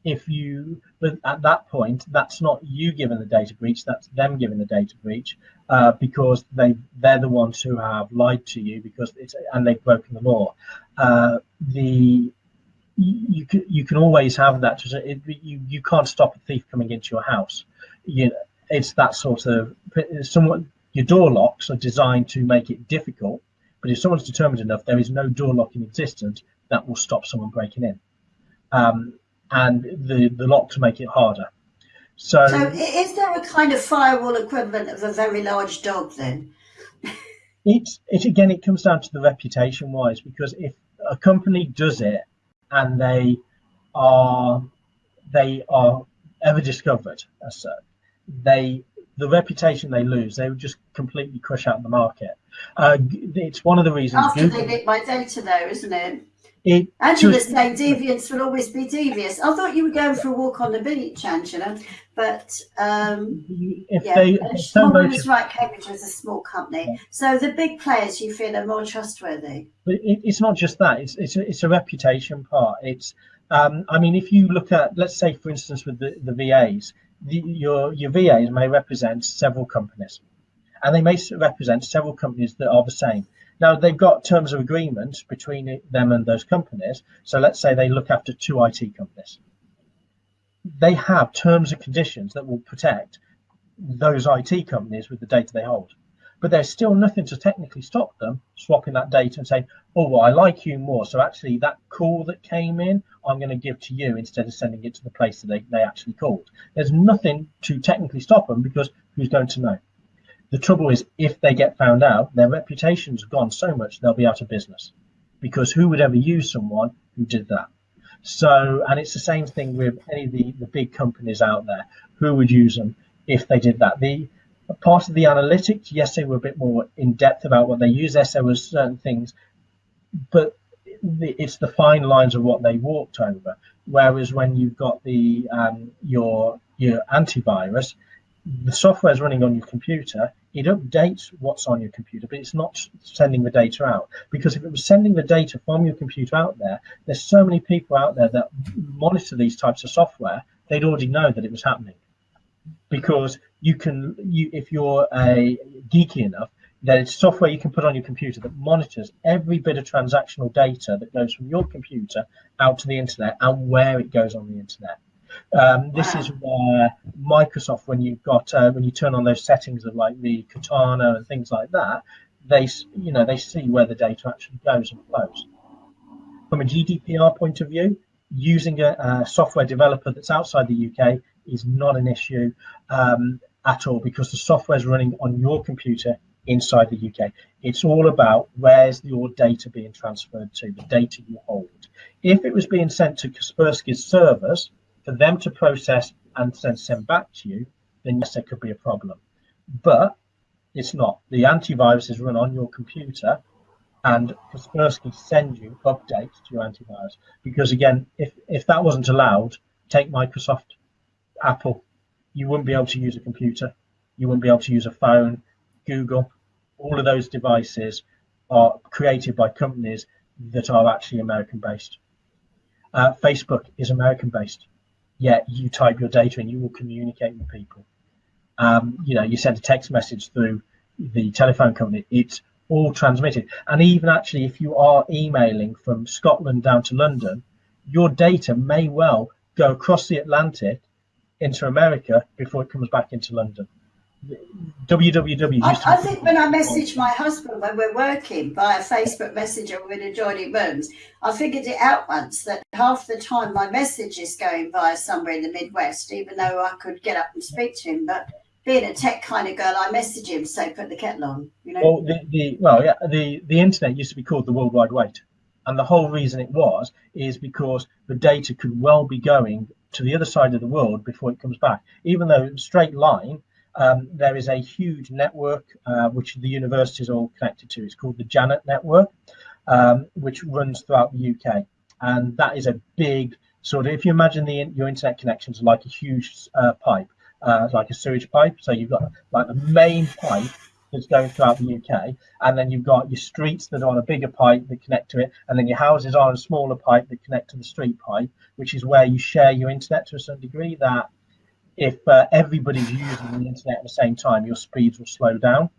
If you, but at that point, that's not you giving the data breach. That's them giving the data breach uh, because they they're the ones who have lied to you because it's and they've broken the law. Uh, the you can you can always have that. It, you you can't stop a thief coming into your house. You know, it's that sort of somewhat your door locks are designed to make it difficult, but if someone's determined enough, there is no door lock in existence that will stop someone breaking in. Um, and the, the lock to make it harder. So, so is there a kind of firewall equivalent of a very large dog then? it's it again it comes down to the reputation wise because if a company does it and they are they are ever discovered as such, they the reputation they lose, they would just completely crush out the market. Uh, it's one of the reasons. After Google, they nick my data, though, isn't it? It, Angela's saying deviants will always be devious. I thought you were going for a walk on the beach, Angela, but um, if yeah, they, if was right. Cambridge was a small company, yeah. so the big players you feel are more trustworthy. But it, it's not just that; it's it's a, it's a reputation part. It's um, I mean, if you look at, let's say, for instance, with the, the VAs, the, your your VAs may represent several companies, and they may represent several companies that are the same. Now they've got terms of agreement between them and those companies. So let's say they look after two IT companies. They have terms and conditions that will protect those IT companies with the data they hold. But there's still nothing to technically stop them swapping that data and saying, oh, well, I like you more. So actually, that call that came in, I'm going to give to you instead of sending it to the place that they, they actually called. There's nothing to technically stop them because who's going to know? The trouble is, if they get found out, their reputation's gone so much they'll be out of business because who would ever use someone who did that? So, and it's the same thing with any of the, the big companies out there. Who would use them if they did that? The part of the analytics, yes, they were a bit more in depth about what they use. Yes, there was certain things, but it's the fine lines of what they walked over. Whereas when you've got the um, your your antivirus, the software is running on your computer. It updates what's on your computer, but it's not sending the data out. Because if it was sending the data from your computer out there, there's so many people out there that monitor these types of software. They'd already know that it was happening. Because you can, you if you're a geeky enough, there's software you can put on your computer that monitors every bit of transactional data that goes from your computer out to the internet and where it goes on the internet. Um, this is where Microsoft, when you've got uh, when you turn on those settings of like the Cortana and things like that, they you know they see where the data actually goes and flows. From a GDPR point of view, using a, a software developer that's outside the UK is not an issue um, at all because the software is running on your computer inside the UK. It's all about where's your data being transferred to, the data you hold. If it was being sent to Kaspersky's servers for them to process and then send back to you, then yes, there could be a problem. But it's not. The antivirus is run on your computer and Kaspersky send you updates to your antivirus. Because again, if, if that wasn't allowed, take Microsoft, Apple, you wouldn't be able to use a computer, you wouldn't be able to use a phone, Google, all of those devices are created by companies that are actually American based. Uh, Facebook is American based, yet you type your data and you will communicate with people. Um, you know, you send a text message through the telephone company, it's all transmitted. And even actually, if you are emailing from Scotland down to London, your data may well go across the Atlantic into America before it comes back into London www. I, I think when I message my husband when we're working via Facebook Messenger with adjoining rooms, I figured it out once that half the time my message is going via somewhere in the Midwest, even though I could get up and speak to him. But being a tech kind of girl, I message him, say put the kettle on. You know. Well, the, the well, yeah, the the internet used to be called the World Wide Web, and the whole reason it was is because the data could well be going to the other side of the world before it comes back, even though straight line um, there is a huge network uh, which the university is all connected to. It's called the Janet Network, um, which runs throughout the UK. And that is a big sort of, if you imagine the your internet connections like a huge uh, pipe, uh, like a sewage pipe. So you've got like the main pipe that's going throughout the UK, and then you've got your streets that are on a bigger pipe that connect to it, and then your houses are on a smaller pipe that connect to the street pipe, which is where you share your internet to a certain degree. That if uh, everybody's using the internet at the same time, your speeds will slow down.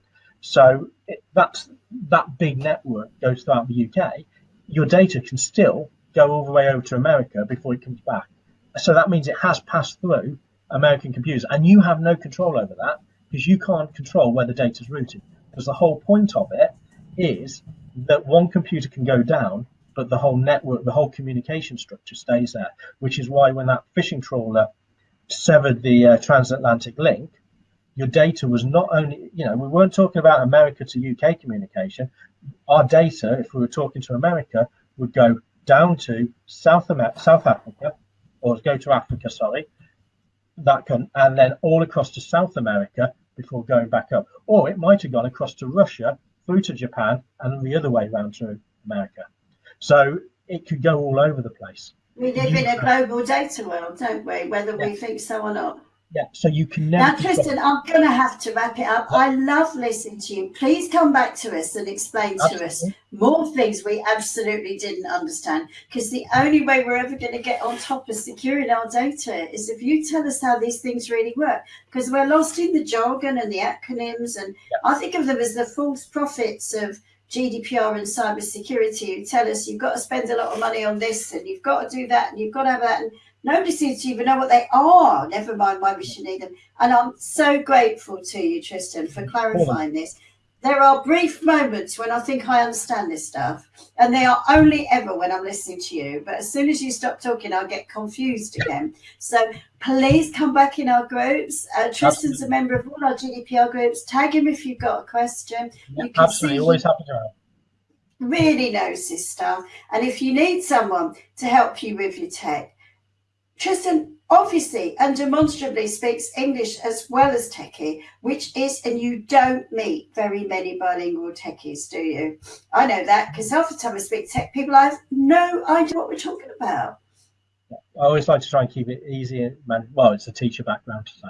So it, that's that big network goes throughout the UK. Your data can still go all the way over to America before it comes back. So that means it has passed through American computers, and you have no control over that because you can't control where the data is routed. Because the whole point of it is that one computer can go down, but the whole network, the whole communication structure stays there. Which is why when that fishing trawler severed the uh, transatlantic link, your data was not only, you know, we weren't talking about America to UK communication. Our data, if we were talking to America, would go down to South America, South Africa, or go to Africa, sorry, that can, and then all across to South America before going back up. Or it might have gone across to Russia, through to Japan, and the other way around to America. So it could go all over the place. We live in a global data world, don't we? Whether yeah. we think so or not. Yeah, so you can never. Now, Tristan, I'm going to have to wrap it up. I love listening to you. Please come back to us and explain absolutely. to us more things we absolutely didn't understand. Because the only way we're ever going to get on top of securing our data is if you tell us how these things really work. Because we're lost in the jargon and the acronyms, and yeah. I think of them as the false prophets of GDPR and cybersecurity who tell us you've got to spend a lot of money on this and you've got to do that and you've got to have that. And nobody seems to even know what they are, never mind why we should need them. And I'm so grateful to you, Tristan, for clarifying this. There are brief moments when I think I understand this stuff, and they are only ever when I'm listening to you. But as soon as you stop talking, I'll get confused again. So please come back in our groups. Uh, Tristan's absolutely. a member of all our GDPR groups. Tag him if you've got a question. Yeah, absolutely, always happy to help. really knows this stuff. And if you need someone to help you with your tech, Tristan obviously and demonstrably speaks English as well as techie, which is, and you don't meet very many bilingual techies, do you? I know that because half the time I speak tech people, I have no idea what we're talking about. I always like to try and keep it easy. Man, well, it's a teacher background, so.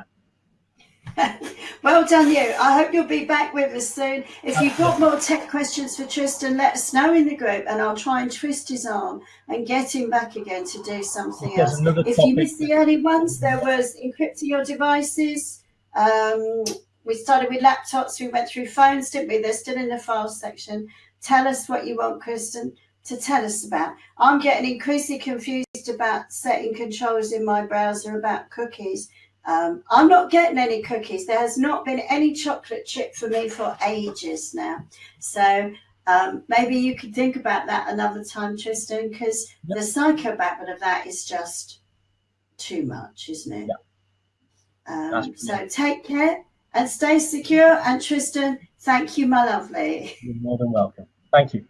well done you. I hope you'll be back with us soon. If you've got more tech questions for Tristan, let us know in the group and I'll try and twist his arm and get him back again to do something There's else. If topic you missed the early ones, there was encrypting your devices. Um, we started with laptops, we went through phones, didn't we? They're still in the files section. Tell us what you want, Tristan, to tell us about. I'm getting increasingly confused about setting controls in my browser about cookies. Um, I'm not getting any cookies. There has not been any chocolate chip for me for ages now. So um, maybe you could think about that another time, Tristan, because Yep. the psychobabble of that is just too much, isn't it? Um, That's so take care and stay secure. And Tristan, thank you, my lovely. You're more than welcome. Thank you.